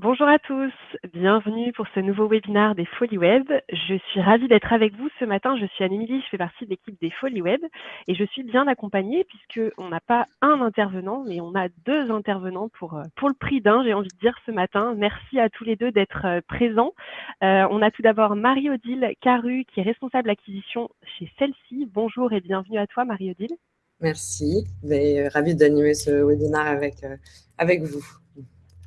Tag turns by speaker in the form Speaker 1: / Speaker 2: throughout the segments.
Speaker 1: Bonjour à tous, bienvenue pour ce nouveau webinaire des Folies Web. Je suis ravie d'être avec vous ce matin. Je suis Anne-Émilie, je fais partie de l'équipe des Folies Web et je suis bien accompagnée puisqu'on n'a pas un intervenant, mais on a deux intervenants pour, euh, pour le prix d'un, j'ai envie de dire ce matin. Merci à tous les deux d'être euh, présents. Euh, on a tout d'abord Marie-Odile Caru qui est responsable acquisition chez celle-ci. Bonjour et bienvenue à toi Marie-Odile.
Speaker 2: Merci, ravie d'animer ce webinaire avec, avec vous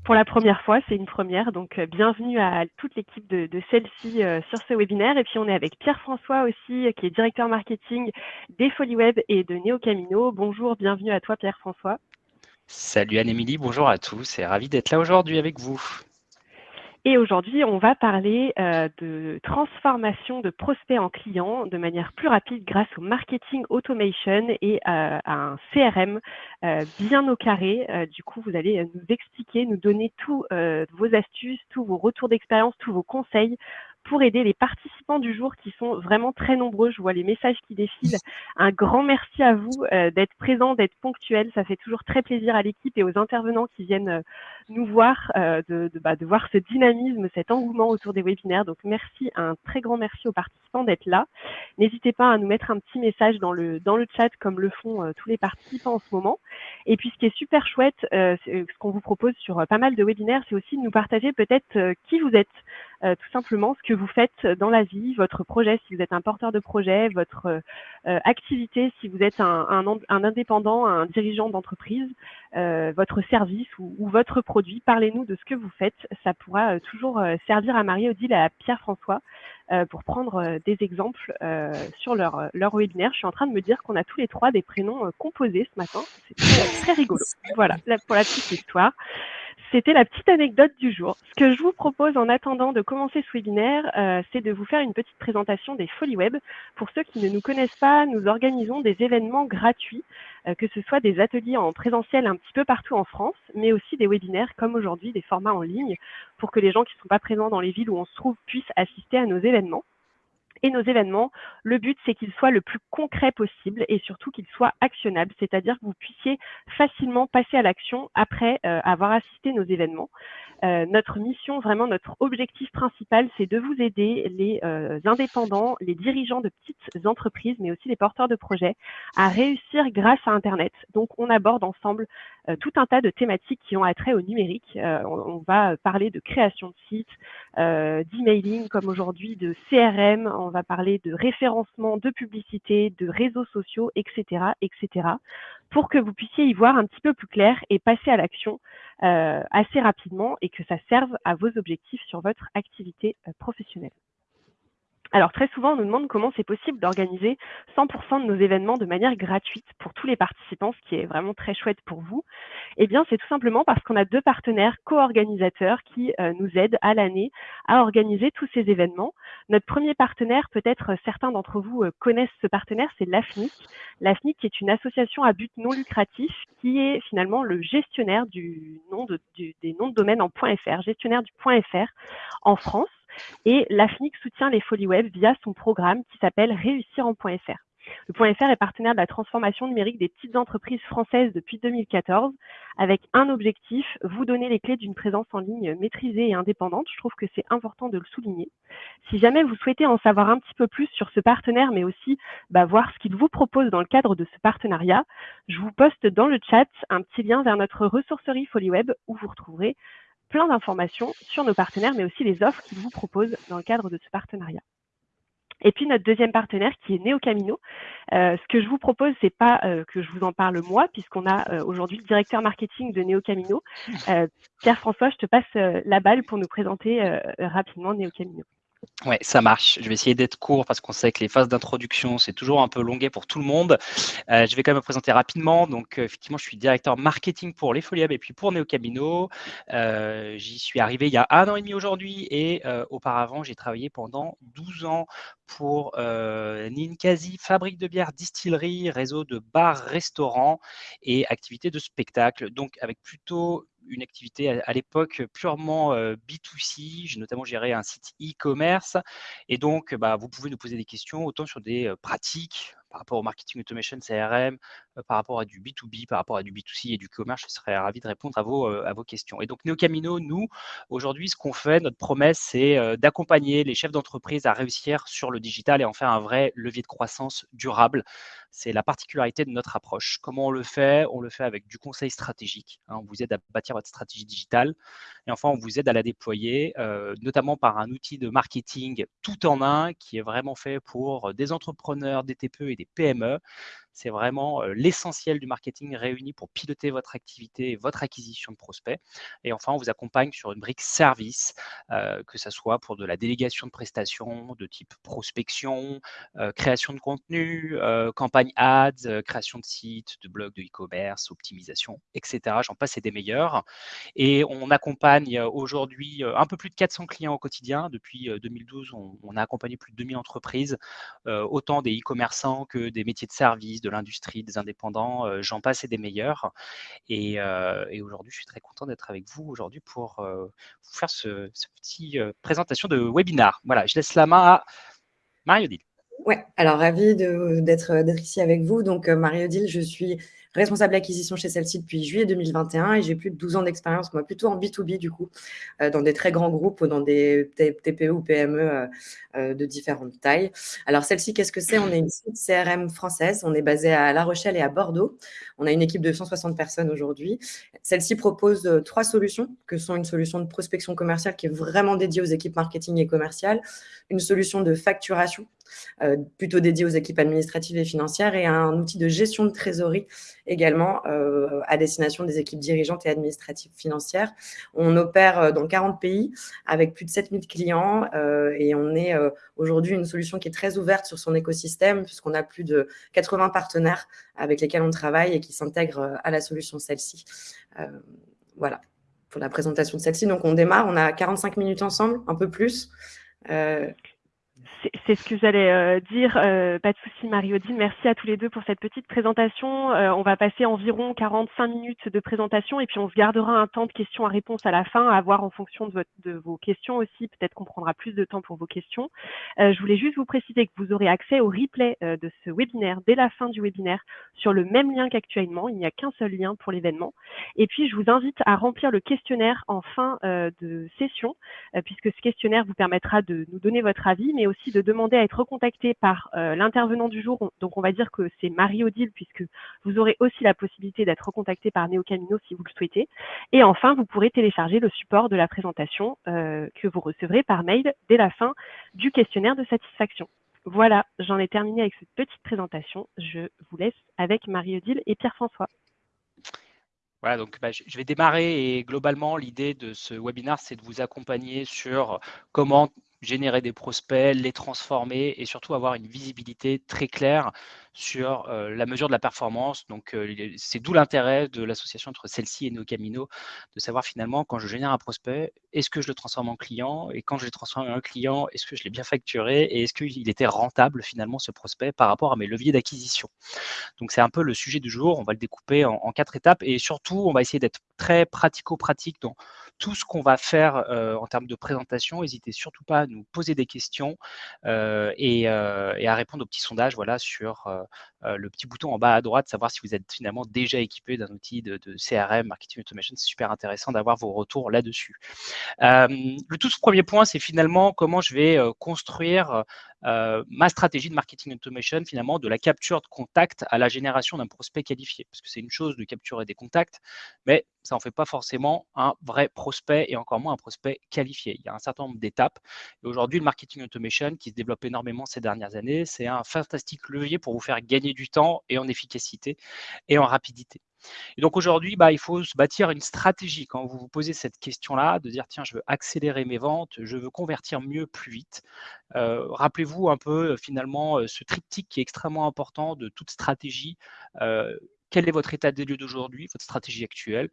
Speaker 1: pour la première fois, c'est une première. Donc, euh, bienvenue à toute l'équipe de, celle-ci euh, sur ce webinaire. Et puis, on est avec Pierre-François aussi, qui est directeur marketing des Folies Web et de Neo Camino. Bonjour, bienvenue à toi, Pierre-François.
Speaker 3: Salut Anne-Émilie, bonjour à tous et ravi d'être là aujourd'hui avec vous.
Speaker 1: Et aujourd'hui, on va parler euh, de transformation de prospects en clients de manière plus rapide grâce au marketing automation et euh, à un CRM euh, bien au carré. du coup, vous allez nous expliquer, nous donner tous vos astuces, tous vos retours d'expérience, tous vos conseils pour aider les participants du jour qui sont vraiment très nombreux. Je vois les messages qui défilent. Un grand merci à vous euh, d'être présents, d'être ponctuels. Ça fait toujours très plaisir à l'équipe et aux intervenants qui viennent euh, nous voir, euh, de, de, bah, de, voir ce dynamisme, cet engouement autour des webinaires. Donc merci, un très grand merci aux participants d'être là. N'hésitez pas à nous mettre un petit message dans le, dans le chat comme le font tous les participants en ce moment. Et puis ce qui est super chouette, ce qu'on vous propose sur pas mal de webinaires, c'est aussi de nous partager peut-être qui vous êtes. Euh, tout simplement ce que vous faites dans la vie, votre projet, si vous êtes un porteur de projet, votre euh, activité, si vous êtes un, un, indépendant, un dirigeant d'entreprise, euh, votre service ou, ou votre produit. Parlez-nous de ce que vous faites. Ça pourra toujours servir à Marie-Odile et à Pierre-François pour prendre des exemples sur leur, leur webinaire. Je suis en train de me dire qu'on a tous les trois des prénoms composés ce matin. C'est très, très rigolo. Voilà, pour la petite histoire. C'était la petite anecdote du jour. Ce que je vous propose en attendant de commencer ce webinaire, euh, c'est de vous faire une petite présentation des Folies Web. Pour ceux qui ne nous connaissent pas, nous organisons des événements gratuits, euh, que ce soit des ateliers en présentiel un petit peu partout en France, mais aussi des webinaires comme aujourd'hui, des formats en ligne, pour que les gens qui ne sont pas présents dans les villes où on se trouve puissent assister à nos événements et nos événements, le but, c'est qu'ils soient le plus concret possible et surtout qu'ils soient actionnables, c'est-à-dire que vous puissiez facilement passer à l'action après euh, avoir assisté nos événements. Euh, notre mission, vraiment notre objectif principal, c'est de vous aider, les euh, indépendants, les dirigeants de petites entreprises, mais aussi les porteurs de projets, à réussir grâce à Internet. Donc, on aborde ensemble euh, tout un tas de thématiques qui ont attrait au numérique. On, on, va parler de création de sites, d'emailing comme aujourd'hui, de CRM, on va parler de référencement, de publicité, de réseaux sociaux, etc., etc pour que vous puissiez y voir un petit peu plus clair et passer à l'action euh, assez rapidement et que ça serve à vos objectifs sur votre activité euh, professionnelle. Alors très souvent, on nous demande comment c'est possible d'organiser 100% de nos événements de manière gratuite pour tous les participants, ce qui est vraiment très chouette pour vous. Eh bien, c'est tout simplement parce qu'on a deux partenaires co-organisateurs qui euh, nous aident à l'année à organiser tous ces événements. Notre premier partenaire, peut-être certains d'entre vous euh, connaissent ce partenaire, c'est l'AFNIC. L'AFNIC est une association à but non lucratif qui est finalement le gestionnaire du nom de, des noms de domaine en .fr, gestionnaire du .fr en France. Et l'AFNIC soutient les folies web via son programme qui s'appelle Réussir en .fr. Le .fr est partenaire de la transformation numérique des petites entreprises françaises depuis 2014 avec un objectif, vous donner les clés d'une présence en ligne maîtrisée et indépendante. Je trouve que c'est important de le souligner. Si jamais vous souhaitez en savoir un petit peu plus sur ce partenaire, mais aussi bah, voir ce qu'il vous propose dans le cadre de ce partenariat, je vous poste dans le chat un petit lien vers notre ressourcerie FolieWeb où vous retrouverez plein d'informations sur nos partenaires, mais aussi les offres qu'ils vous proposent dans le cadre de ce partenariat. Et puis notre deuxième partenaire qui est Neo Camino. Euh, ce que je vous propose, c'est pas euh, que je vous en parle moi, puisqu'on a euh, aujourd'hui le directeur marketing de Neo Camino. Pierre-François, je te passe la balle pour nous présenter rapidement Neo Camino.
Speaker 3: Ouais, ça marche. Je vais essayer d'être court parce qu'on sait que les phases d'introduction, c'est toujours un peu longuet pour tout le monde. Euh, je vais quand même me présenter rapidement. Donc, euh, effectivement, je suis directeur marketing pour les Foliab et puis pour Neocamino. Euh, J'y suis arrivé il y a un an et demi aujourd'hui et auparavant, j'ai travaillé pendant 12 ans pour Ninkasi, fabrique de bière, distillerie, réseau de bars, restaurants et activités de spectacle. Donc, avec plutôt une activité à, l'époque purement B2C. J'ai notamment géré un site e-commerce. Et donc, bah, vous pouvez nous poser des questions autant sur des pratiques par rapport au marketing automation CRM, par rapport à du B2B, par rapport à du B2C et du commerce, je serais ravi de répondre à vos, à vos questions. Et donc, Neocamino, nous, aujourd'hui, ce qu'on fait, notre promesse, c'est d'accompagner les chefs d'entreprise à réussir sur le digital et en faire un vrai levier de croissance durable. C'est la particularité de notre approche. Comment on le fait? On le fait avec du conseil stratégique. Hein. on vous aide à bâtir votre stratégie digitale. Et enfin, on vous aide à la déployer, notamment par un outil de marketing tout en un qui est vraiment fait pour des entrepreneurs, des TPE et des PME. C'est vraiment l'essentiel du marketing réuni pour piloter votre activité et votre acquisition de prospects. Et enfin, on vous accompagne sur une brique service, que ce soit pour de la délégation de prestations de type prospection, création de contenu, campagne ads, création de sites, de blogs de e-commerce, optimisation, etc. J'en passe et des meilleurs. Et on accompagne aujourd'hui un peu plus de 400 clients au quotidien. Depuis 2012, on, on a accompagné plus de 2000 entreprises, autant des e-commerçants que des métiers de service de l'industrie, des indépendants, euh, j'en passe et des meilleurs. Et, euh, et aujourd'hui, je suis très content d'être avec vous aujourd'hui pour euh, vous faire ce, ce petit présentation de webinar. Voilà, je laisse la main à Marie-Odile.
Speaker 2: Ouais, alors ravi d'être ici avec vous. Donc, Marie-Odile, je suis responsable d'acquisition chez celle-ci depuis juillet 2021 et j'ai plus de 12 ans d'expérience, moi plutôt en B2B du coup, euh, dans des très grands groupes ou dans des TPE ou PME euh, euh, de différentes tailles. Alors celle-ci, qu'est-ce que c'est? On est une site CRM française, on est basé à La Rochelle et à Bordeaux. On a une équipe de 160 personnes aujourd'hui. Celle-ci propose trois solutions, que sont une solution de prospection commerciale qui est vraiment dédiée aux équipes marketing et commerciales, une solution de facturation plutôt dédié aux équipes administratives et financières, et un outil de gestion de trésorerie également euh, à destination des équipes dirigeantes et administratives financières. On opère euh, dans 40 pays avec plus de 7000 clients et on est aujourd'hui une solution qui est très ouverte sur son écosystème puisqu'on a plus de 80 partenaires avec lesquels on travaille et qui s'intègrent à la solution celle-ci. voilà pour la présentation de celle-ci. Donc, on démarre, on a 45 minutes ensemble, un peu plus.
Speaker 1: C'est ce que j'allais euh, dire. Euh, pas de souci, Marie-Odile. Merci à tous les deux pour cette petite présentation. Euh, on va passer environ 45 minutes de présentation et puis on se gardera un temps de questions à à la fin, à voir en fonction de, votre, de vos questions aussi. Peut-être qu'on prendra plus de temps pour vos questions. je voulais juste vous préciser que vous aurez accès au replay de ce webinaire dès la fin du webinaire sur le même lien qu'actuellement. Il n'y a qu'un seul lien pour l'événement. Et puis, je vous invite à remplir le questionnaire en fin de session, puisque ce questionnaire vous permettra de nous donner votre avis, mais aussi de demander à être recontacté par euh, l'intervenant du jour. Donc, on va dire que c'est Marie-Odile, puisque vous aurez aussi la possibilité d'être recontacté par Camino si vous le souhaitez. Et enfin, vous pourrez télécharger le support de la présentation euh, que vous recevrez par mail dès la fin du questionnaire de satisfaction. Voilà, j'en ai terminé avec cette petite présentation. Je vous laisse avec Marie-Odile et Pierre-François.
Speaker 3: Voilà, donc bah, je vais démarrer et globalement, l'idée de ce webinaire, c'est de vous accompagner sur comment générer des prospects, les transformer et surtout avoir une visibilité très claire sur euh, la mesure de la performance. Donc, euh, c'est d'où l'intérêt de l'association entre celle-ci et NeoCamino, de savoir finalement quand je génère un prospect, est-ce que je le transforme en client Et quand je l'ai transformé en client, est-ce que je l'ai bien facturé Et est-ce qu'il était rentable finalement ce prospect par rapport à mes leviers d'acquisition? Donc, c'est un peu le sujet du jour. On va le découper en, en quatre étapes et surtout, on va essayer d'être très pratico-pratique dans tout ce qu'on va faire euh, en termes de présentation. N'hésitez surtout pas à nous poser des questions euh, et, euh, et, à répondre au petit sondage voilà, sur le petit bouton en bas à droite, savoir si vous êtes finalement déjà équipé d'un outil de, CRM, Marketing Automation. C'est super intéressant d'avoir vos retours là-dessus. Le tout premier point, c'est finalement comment je vais euh, ma stratégie de marketing automation, finalement, de la capture de contact à la génération d'un prospect qualifié. Parce que c'est une chose de capturer des contacts, mais ça n'en fait pas forcément un vrai prospect et encore moins un prospect qualifié. Il y a un certain nombre d'étapes. Et aujourd'hui, le marketing automation, qui se développe énormément ces dernières années, c'est un fantastique levier pour vous faire gagner du temps et en efficacité et en rapidité. Et donc aujourd'hui, bah, il faut se bâtir une stratégie quand vous vous posez cette question-là, de dire tiens, je veux accélérer mes ventes, je veux convertir mieux, plus vite. Euh, rappelez-vous un peu finalement euh, ce triptyque qui est extrêmement important de toute stratégie. Euh, quel est votre état des lieux d'aujourd'hui, votre stratégie actuelle,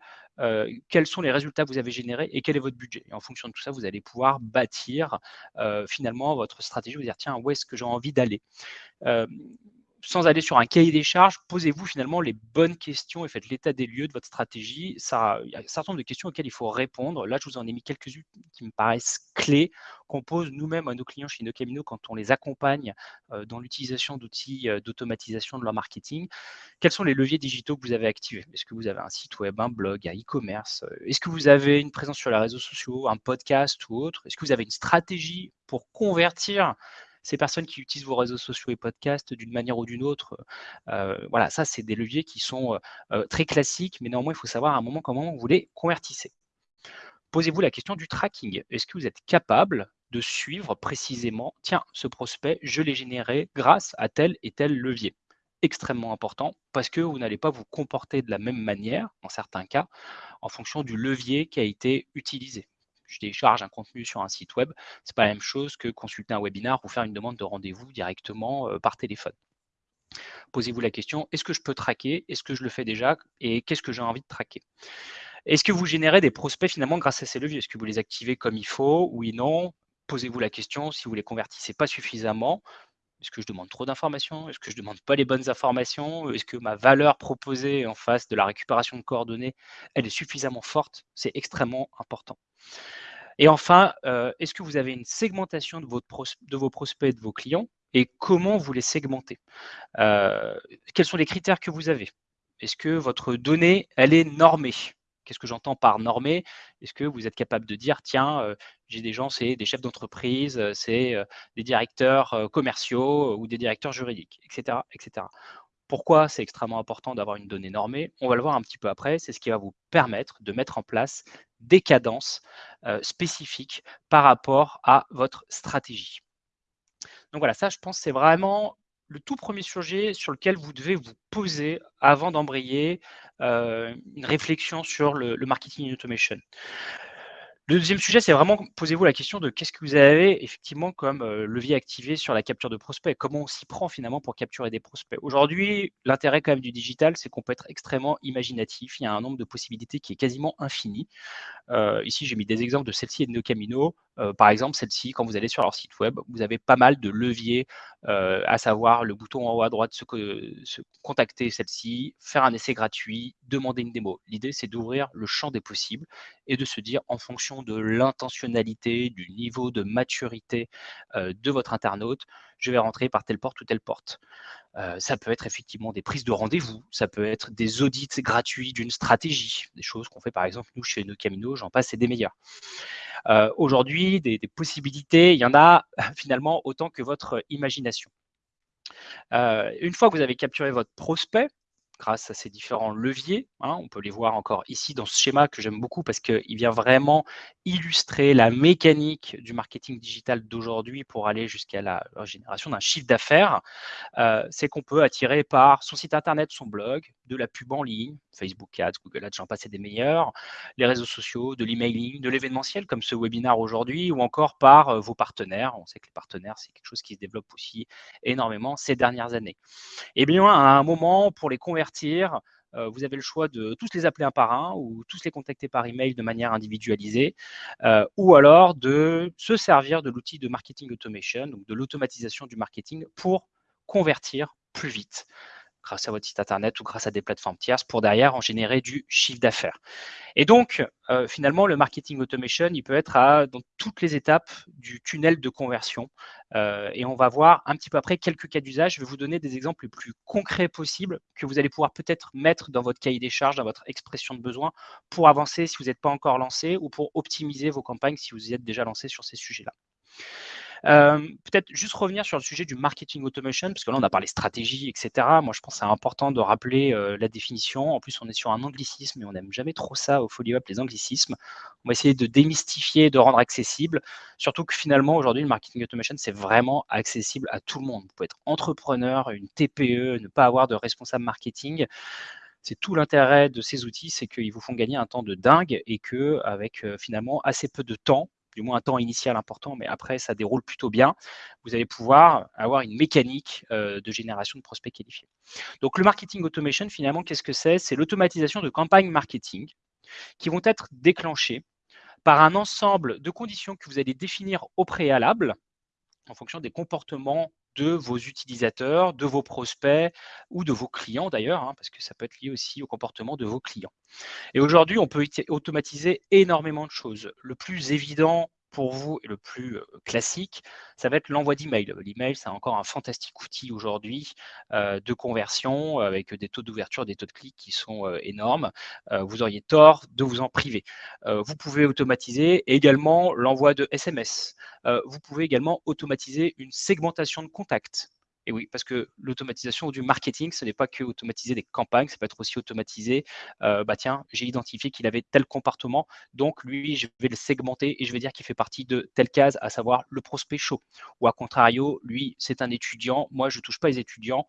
Speaker 3: quels sont les résultats que vous avez générés et quel est votre budget. Et en fonction de tout ça, vous allez pouvoir bâtir finalement votre stratégie, vous dire tiens, où est-ce que j'ai envie d'aller sans aller sur un cahier des charges, posez-vous finalement les bonnes questions et faites l'état des lieux de votre stratégie. Ça, il y a un certain nombre de questions auxquelles il faut répondre. Là, je vous en ai mis quelques-unes qui me paraissent clés, qu'on pose nous-mêmes à nos clients chez Nocamino quand on les accompagne euh, dans l'utilisation d'outils euh, d'automatisation de leur marketing. Quels sont les leviers digitaux que vous avez activés? Est-ce que vous avez un site web, un blog, un e-commerce? Est-ce que vous avez une présence sur les réseaux sociaux, un podcast ou autre? Est-ce que vous avez une stratégie pour convertir ces personnes qui utilisent vos réseaux sociaux et podcasts d'une manière ou d'une autre, euh, voilà, ça, c'est des leviers qui sont euh, euh, très classiques, mais néanmoins, il faut savoir à un moment comment vous les convertissez. Posez-vous la question du tracking. Est-ce que vous êtes capable de suivre précisément, tiens, ce prospect, je l'ai généré grâce à tel et tel levier? Extrêmement important parce que vous n'allez pas vous comporter de la même manière, en certains cas, en fonction du levier qui a été utilisé je télécharge un contenu sur un site web, ce n'est pas la même chose que consulter un webinar ou faire une demande de rendez-vous directement euh, par téléphone. Posez-vous la question, est-ce que je peux traquer? Est-ce que je le fais déjà? Et qu'est-ce que j'ai envie de traquer? Est-ce que vous générez des prospects finalement grâce à ces leviers? Est-ce que vous les activez comme il faut Oui, non? Posez-vous la question, si vous les convertissez pas suffisamment, est-ce que je demande trop d'informations? Est-ce que je ne demande pas les bonnes informations? Est-ce que ma valeur proposée en face de la récupération de coordonnées, elle est suffisamment forte? C'est extrêmement important. Et enfin, euh, est-ce que vous avez une segmentation de, vos prospects, de vos clients et comment vous les segmentez? Euh, Quels sont les critères que vous avez? Est-ce que votre donnée, elle est normée? Qu'est-ce que j'entends par normé Est-ce que vous êtes capable de dire, tiens, euh, j'ai des gens, c'est des chefs d'entreprise, euh, c'est euh, des directeurs commerciaux ou des directeurs juridiques, etc. etc. Pourquoi c'est extrêmement important d'avoir une donnée normée? On va le voir un petit peu après. C'est ce qui va vous permettre de mettre en place des cadences spécifiques par rapport à votre stratégie. Donc voilà, ça, je pense, c'est vraiment le tout premier sujet sur lequel vous devez vous poser avant d'embrayer euh, une réflexion sur le, marketing automation. Le deuxième sujet, c'est vraiment posez-vous la question de qu'est-ce que vous avez effectivement comme euh, levier activé sur la capture de prospects, comment on s'y prend finalement pour capturer des prospects? Aujourd'hui, l'intérêt quand même du digital, c'est qu'on peut être extrêmement imaginatif, il y a un nombre de possibilités qui est quasiment infini. Euh, ici, j'ai mis des exemples de celle-ci et de Nocamino. Euh, par exemple, celle-ci, quand vous allez sur leur site web, vous avez pas mal de leviers, à savoir le bouton en haut à droite, se, se contacter celle-ci, faire un essai gratuit, demander une démo. L'idée, c'est d'ouvrir le champ des possibles et de se dire, en fonction de l'intentionnalité, du niveau de maturité de votre internaute, je vais rentrer par telle porte ou telle porte. Euh, ça peut être effectivement des prises de rendez-vous, ça peut être des audits gratuits d'une stratégie, des choses qu'on fait par exemple nous chez nos Camino, j'en passe, c'est des meilleurs. Euh, aujourd'hui, des, possibilités, il y en a finalement autant que votre imagination. Euh, une fois que vous avez capturé votre prospect, grâce à ces différents leviers. Hein. On peut les voir encore ici dans ce schéma que j'aime beaucoup parce qu'il vient vraiment illustrer la mécanique du marketing digital d'aujourd'hui pour aller jusqu'à la, génération d'un chiffre d'affaires. Euh, c'est qu'on peut attirer par son site internet, son blog, de la pub en ligne, Facebook Ads, Google Ads, j'en passe des meilleurs, les réseaux sociaux, de l'emailing, de l'événementiel comme ce webinaire aujourd'hui, ou encore par euh, vos partenaires. On sait que les partenaires, c'est quelque chose qui se développe aussi énormément ces dernières années. Et eh bien, à un moment, pour les euh, vous avez le choix de tous les appeler un par un ou tous les contacter par email de manière individualisée, euh, ou alors de se servir de l'outil de marketing automation, donc de l'automatisation du marketing pour convertir plus vite grâce à votre site internet ou grâce à des plateformes tierces pour derrière en générer du chiffre d'affaires. Et donc, euh, finalement, le marketing automation, il peut être à, dans toutes les étapes du tunnel de conversion. Euh, et on va voir un petit peu après quelques cas d'usage. Je vais vous donner des exemples les plus concrets possibles que vous allez pouvoir peut-être mettre dans votre cahier des charges, dans votre expression de besoin pour avancer si vous n'êtes pas encore lancé ou pour optimiser vos campagnes si vous y êtes déjà lancé sur ces sujets-là. Euh, peut-être juste revenir sur le sujet du marketing automation, parce que là, on a parlé stratégie, etc. Moi, je pense que c'est important de rappeler euh, la définition. En plus, on est sur un anglicisme et on n'aime jamais trop ça au Folio les anglicismes. On va essayer de démystifier, de rendre accessible. Surtout que finalement, aujourd'hui, le marketing automation, c'est vraiment accessible à tout le monde. Vous pouvez être entrepreneur, une TPE, ne pas avoir de responsable marketing c'est tout l'intérêt de ces outils, c'est qu'ils vous font gagner un temps de dingue et que avec euh, finalement assez peu de temps, du moins un temps initial important, mais après, ça déroule plutôt bien. Vous allez pouvoir avoir une mécanique euh, de génération de prospects qualifiés. Donc, le marketing automation, finalement, qu'est-ce que c'est? C'est l'automatisation de campagnes marketing qui vont être déclenchées par un ensemble de conditions que vous allez définir au préalable en fonction des comportements de vos utilisateurs, de vos prospects ou de vos clients d'ailleurs, hein, parce que ça peut être lié aussi au comportement de vos clients. Et aujourd'hui, on peut automatiser énormément de choses. Le plus évident pour vous le plus classique, ça va être l'envoi d'email. L'email, c'est encore un fantastique outil aujourd'hui de conversion avec des taux d'ouverture, des taux de clics qui sont énormes. vous auriez tort de vous en priver. vous pouvez automatiser également l'envoi de SMS. vous pouvez également automatiser une segmentation de contacts. Et oui, parce que l'automatisation du marketing, ce n'est pas que automatiser des campagnes, ça peut être aussi automatiser, euh, bah tiens, j'ai identifié qu'il avait tel comportement, donc lui, je vais le segmenter et je vais dire qu'il fait partie de telle case, à savoir le prospect chaud. Ou à contrario, lui, c'est un étudiant, moi, je ne touche pas les étudiants,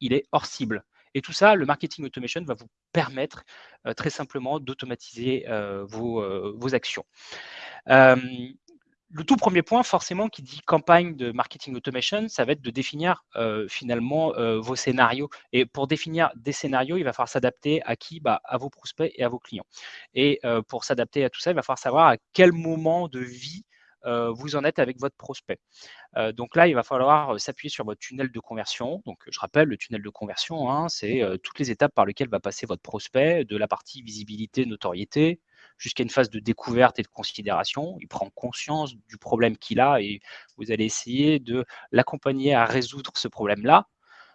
Speaker 3: il est hors cible. Et tout ça, le marketing automation va vous permettre euh, très simplement d'automatiser euh, vos, vos, actions. Le tout premier point, forcément, qui dit campagne de marketing automation, ça va être de définir euh, finalement euh, vos scénarios. Et pour définir des scénarios, il va falloir s'adapter à qui? Bah, À vos prospects et à vos clients. Et euh, pour s'adapter à tout ça, il va falloir savoir à quel moment de vie vous en êtes avec votre prospect. donc là, il va falloir s'appuyer sur votre tunnel de conversion. Donc, je rappelle, le tunnel de conversion, hein, c'est toutes les étapes par lesquelles va passer votre prospect, de la partie visibilité, notoriété, jusqu'à une phase de découverte et de considération. Il prend conscience du problème qu'il a et vous allez essayer de l'accompagner à résoudre ce problème-là.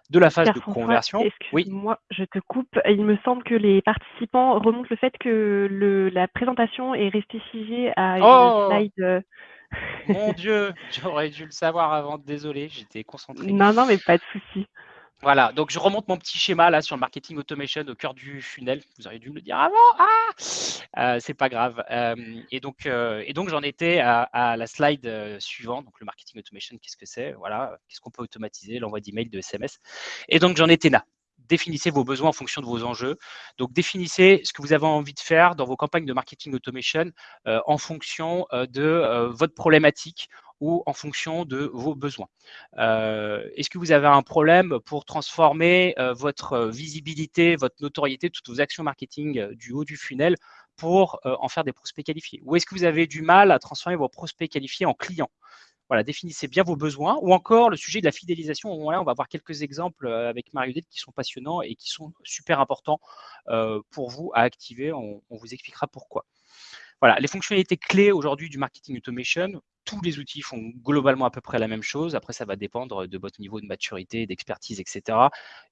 Speaker 3: De la phase de conversion.
Speaker 1: Oui. Moi, je te coupe. Il me semble que les participants remontent le fait que le, la présentation est restée figée à une
Speaker 3: oh
Speaker 1: slide.
Speaker 3: Mon Dieu, j'aurais dû le savoir avant. Désolé, j'étais concentré.
Speaker 1: Non, non, mais pas de souci.
Speaker 3: Voilà, donc je remonte mon petit schéma là sur le marketing automation au cœur du funnel. Vous auriez dû me le dire avant. Ah euh, c'est pas grave. Euh, et donc, euh, et donc j'en étais à, la slide suivante. Donc le marketing automation, qu'est-ce que c'est? Voilà, qu'est-ce qu'on peut automatiser? L'envoi d'email, de SMS. Et donc j'en étais là. Définissez vos besoins en fonction de vos enjeux. Donc définissez ce que vous avez envie de faire dans vos campagnes de marketing automation en fonction de votre problématique ou en fonction de vos besoins. Euh, est-ce que vous avez un problème pour transformer euh, votre visibilité, votre notoriété, toutes vos actions marketing euh, du haut du funnel pour en faire des prospects qualifiés? Ou est-ce que vous avez du mal à transformer vos prospects qualifiés en clients? Voilà, définissez bien vos besoins. Ou encore le sujet de la fidélisation. on va voir quelques exemples avec Mario qui sont passionnants et qui sont super importants pour vous à activer. on vous expliquera pourquoi. Voilà, les fonctionnalités clés aujourd'hui du marketing automation, tous les outils font globalement à peu près la même chose. Après, ça va dépendre de votre niveau de maturité, d'expertise, etc.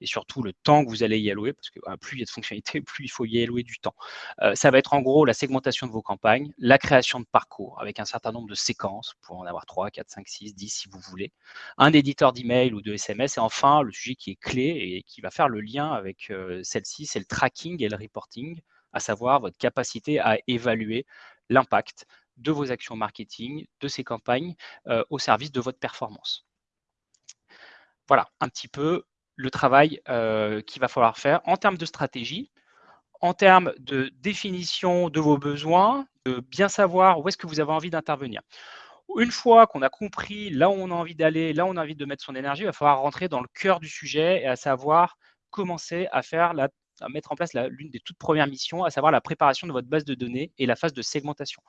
Speaker 3: Et surtout le temps que vous allez y allouer, parce que plus il y a de fonctionnalités, plus il faut y allouer du temps. Euh, ça va être en gros la segmentation de vos campagnes, la création de parcours avec un certain nombre de séquences, pour en avoir 3, 4, 5, 6, 10 si vous voulez, un éditeur d'email ou de SMS, et enfin le sujet qui est clé et qui va faire le lien avec euh, celle-ci, c'est le tracking et le reporting à savoir votre capacité à évaluer l'impact de vos actions marketing, de ces campagnes euh, au service de votre performance. Voilà un petit peu le travail euh, qu'il va falloir faire en termes de stratégie, en termes de définition de vos besoins, de bien savoir où est-ce que vous avez envie d'intervenir. Une fois qu'on a compris là où on a envie d'aller, là où on a envie de mettre son énergie, il va falloir rentrer dans le cœur du sujet et à savoir commencer à faire la à mettre en place l'une des toutes premières missions, à savoir la préparation de votre base de données et la phase de segmentation.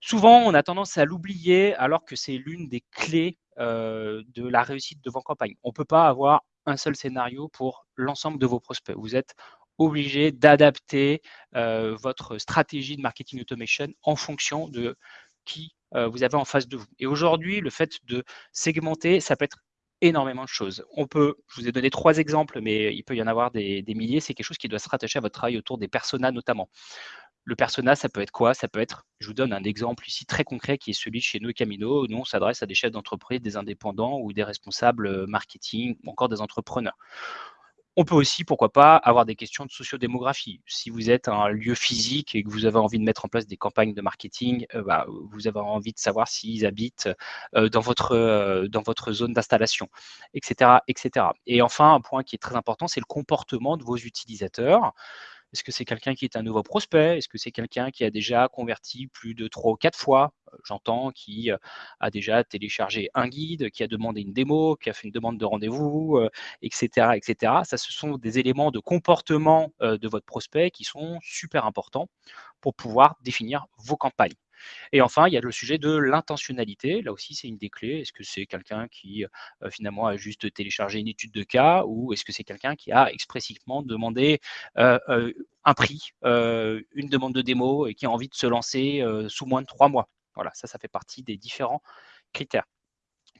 Speaker 3: Souvent, on a tendance à l'oublier alors que c'est l'une des clés euh, de la réussite de vos campagnes. On ne peut pas avoir un seul scénario pour l'ensemble de vos prospects. Vous êtes obligé d'adapter euh, votre stratégie de marketing automation en fonction de qui euh, vous avez en face de vous. Et aujourd'hui, le fait de segmenter, ça peut être énormément de choses. On peut, je vous ai donné trois exemples, mais il peut y en avoir des, milliers. C'est quelque chose qui doit se rattacher à votre travail autour des personas notamment. Le persona, ça peut être quoi? Ça peut être, je vous donne un exemple ici très concret qui est celui chez nous Camino. Nous, on s'adresse à des chefs d'entreprise, des indépendants ou des responsables euh, marketing ou encore des entrepreneurs. On peut aussi, pourquoi pas, avoir des questions de sociodémographie. Si vous êtes un lieu physique et que vous avez envie de mettre en place des campagnes de marketing, euh, bah, vous avez envie de savoir s'ils habitent euh, dans, votre, dans votre zone d'installation, etc., etc. Et enfin, un point qui est très important, c'est le comportement de vos utilisateurs. Est-ce que c'est quelqu'un qui est un nouveau prospect? Est-ce que c'est quelqu'un qui a déjà converti plus de trois ou quatre fois? Euh, J'entends qui a déjà téléchargé un guide, qui a demandé une démo, qui a fait une demande de rendez-vous, etc., etc. Ça, ce sont des éléments de comportement de votre prospect qui sont super importants pour pouvoir définir vos campagnes. Et enfin, il y a le sujet de l'intentionnalité. Là aussi, c'est une des clés. Est-ce que c'est quelqu'un qui finalement a juste téléchargé une étude de cas ou est-ce que c'est quelqu'un qui a expressivement demandé un prix, une demande de démo et qui a envie de se lancer sous moins de trois mois? Voilà, ça, ça fait partie des différents critères.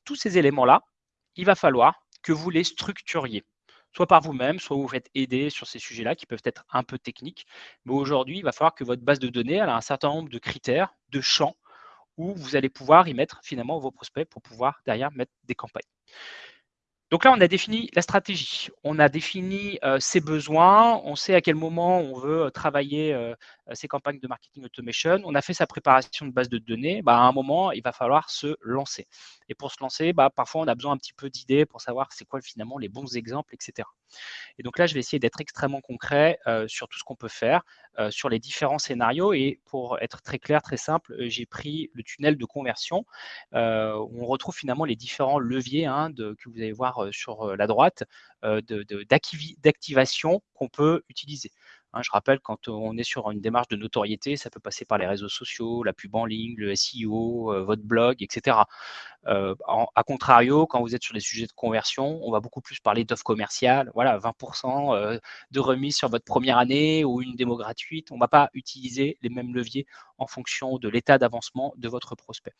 Speaker 3: Tous ces éléments-là, il va falloir que vous les structuriez soit par vous-même, soit vous faites aider sur ces sujets-là qui peuvent être un peu techniques. Mais aujourd'hui, il va falloir que votre base de données elle a un certain nombre de critères, de champs, où vous allez pouvoir y mettre finalement vos prospects pour pouvoir derrière mettre des campagnes. Donc là, on a défini la stratégie, on a défini euh, ses besoins, on sait à quel moment on veut euh, travailler euh, ces campagnes de marketing automation, on a fait sa préparation de base de données, bah, à un moment, il va falloir se lancer. Et pour se lancer, bah, parfois, on a besoin un petit peu d'idées pour savoir c'est quoi finalement les bons exemples, etc. Et donc là, je vais essayer d'être extrêmement concret sur tout ce qu'on peut faire, sur les différents scénarios. Et pour être très clair, très simple, j'ai pris le tunnel de conversion, où on retrouve finalement les différents leviers hein, que vous allez voir sur la droite d'activation qu'on peut utiliser. Hein, je rappelle, quand on est sur une démarche de notoriété, ça peut passer par les réseaux sociaux, la pub en ligne, le SEO, euh, votre blog, etc. Euh, a contrario, quand vous êtes sur des sujets de conversion, on va beaucoup plus parler d'offres commerciales. Voilà, 20% euh, de remise sur votre première année ou une démo gratuite. On ne va pas utiliser les mêmes leviers en fonction de l'état d'avancement de votre prospect.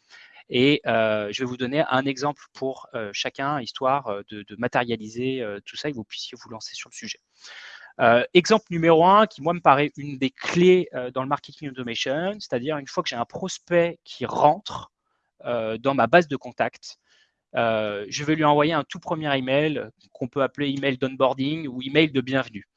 Speaker 3: Et je vais vous donner un exemple pour chacun, histoire de matérialiser tout ça et que vous puissiez vous lancer sur le sujet. Euh, exemple numéro un, qui moi me paraît une des clés euh, dans le marketing automation, c'est-à-dire une fois que j'ai un prospect qui rentre euh, dans ma base de contact, je vais lui envoyer un tout premier email qu'on peut appeler email d'onboarding ou email de bienvenue.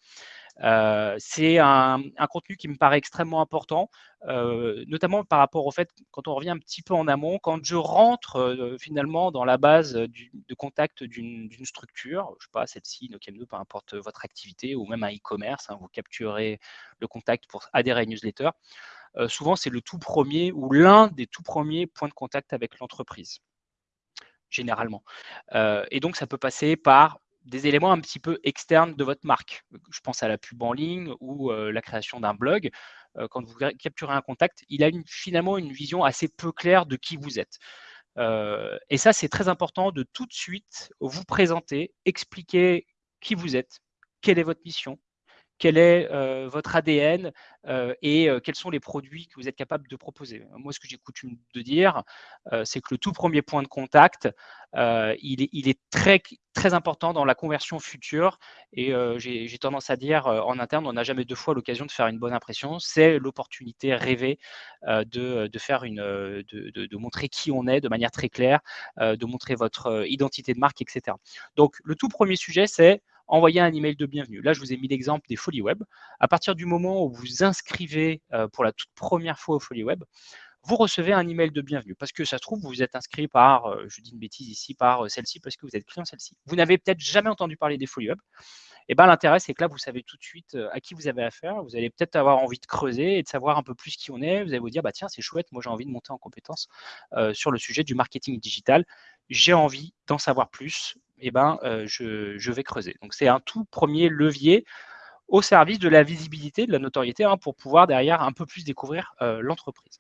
Speaker 3: Euh, c'est un, contenu qui me paraît extrêmement important, euh, notamment par rapport au fait, quand on revient un petit peu en amont, quand je rentre euh, finalement dans la base de contact d'une structure, je ne sais pas, celle-ci, Nokemno, peu importe votre activité, ou même un e-commerce, hein, vous capturez le contact pour adhérer à une newsletter, souvent c'est le tout premier ou l'un des tout premiers points de contact avec l'entreprise généralement. et donc, ça peut passer par des éléments un petit peu externes de votre marque. Je pense à la pub en ligne ou euh, la création d'un blog. Euh, quand vous capturez un contact, il a finalement une vision assez peu claire de qui vous êtes. Euh, et ça, c'est très important de tout de suite vous présenter, expliquer qui vous êtes, quelle est votre mission, quel est votre ADN et quels sont les produits que vous êtes capable de proposer. Moi, ce que j'ai coutume de dire, c'est que le tout premier point de contact, il est, très, important dans la conversion future. Et j'ai tendance à dire en interne, on n'a jamais deux fois l'occasion de faire une bonne impression. C'est l'opportunité rêvée de, faire une, de, montrer qui on est de manière très claire, de montrer votre identité de marque, etc. Donc, le tout premier sujet, c'est envoyer un email de bienvenue. Là, je vous ai mis l'exemple des Folies Web. À partir du moment où vous vous inscrivez euh, pour la toute première fois aux Folies Web, vous recevez un email de bienvenue parce que ça se trouve, vous vous êtes inscrit par, euh, je dis une bêtise ici, par euh, celle-ci parce que vous êtes client celle-ci. Vous n'avez peut-être jamais entendu parler des Folies Web. Eh ben, l'intérêt, c'est que là, vous savez tout de suite à qui vous avez affaire. Vous allez peut-être avoir envie de creuser et de savoir un peu plus qui on est. Vous allez vous dire, bah, tiens, c'est chouette, moi j'ai envie de monter en compétence sur le sujet du marketing digital. J'ai envie d'en savoir plus eh ben, euh, je, vais creuser. Donc, c'est un tout premier levier au service de la visibilité, de la notoriété, hein, pour pouvoir derrière un peu plus découvrir euh, l'entreprise.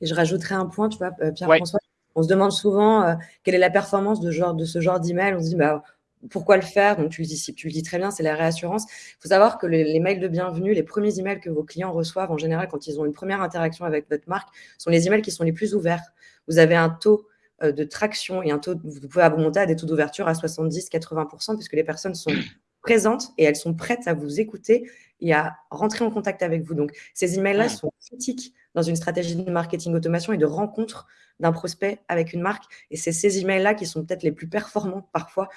Speaker 2: Et je rajouterai un point, tu vois, euh, Pierre-François, on se demande souvent quelle est la performance de, genre, de ce genre d'email. On se dit, bah, pourquoi le faire? Donc, tu le, dis, tu le dis très bien, c'est la réassurance. Il faut savoir que les, les, mails de bienvenue, les premiers emails que vos clients reçoivent, en général, quand ils ont une première interaction avec votre marque, sont les emails qui sont les plus ouverts. Vous avez un taux de traction et un taux, vous pouvez monter à des taux d'ouverture à 70-80%, puisque les personnes sont présentes et elles sont prêtes à vous écouter et à rentrer en contact avec vous. Donc, ces emails-là sont critiques dans une stratégie de marketing automation et de rencontre d'un prospect avec une marque. Et c'est ces emails-là qui sont peut-être les plus performants parfois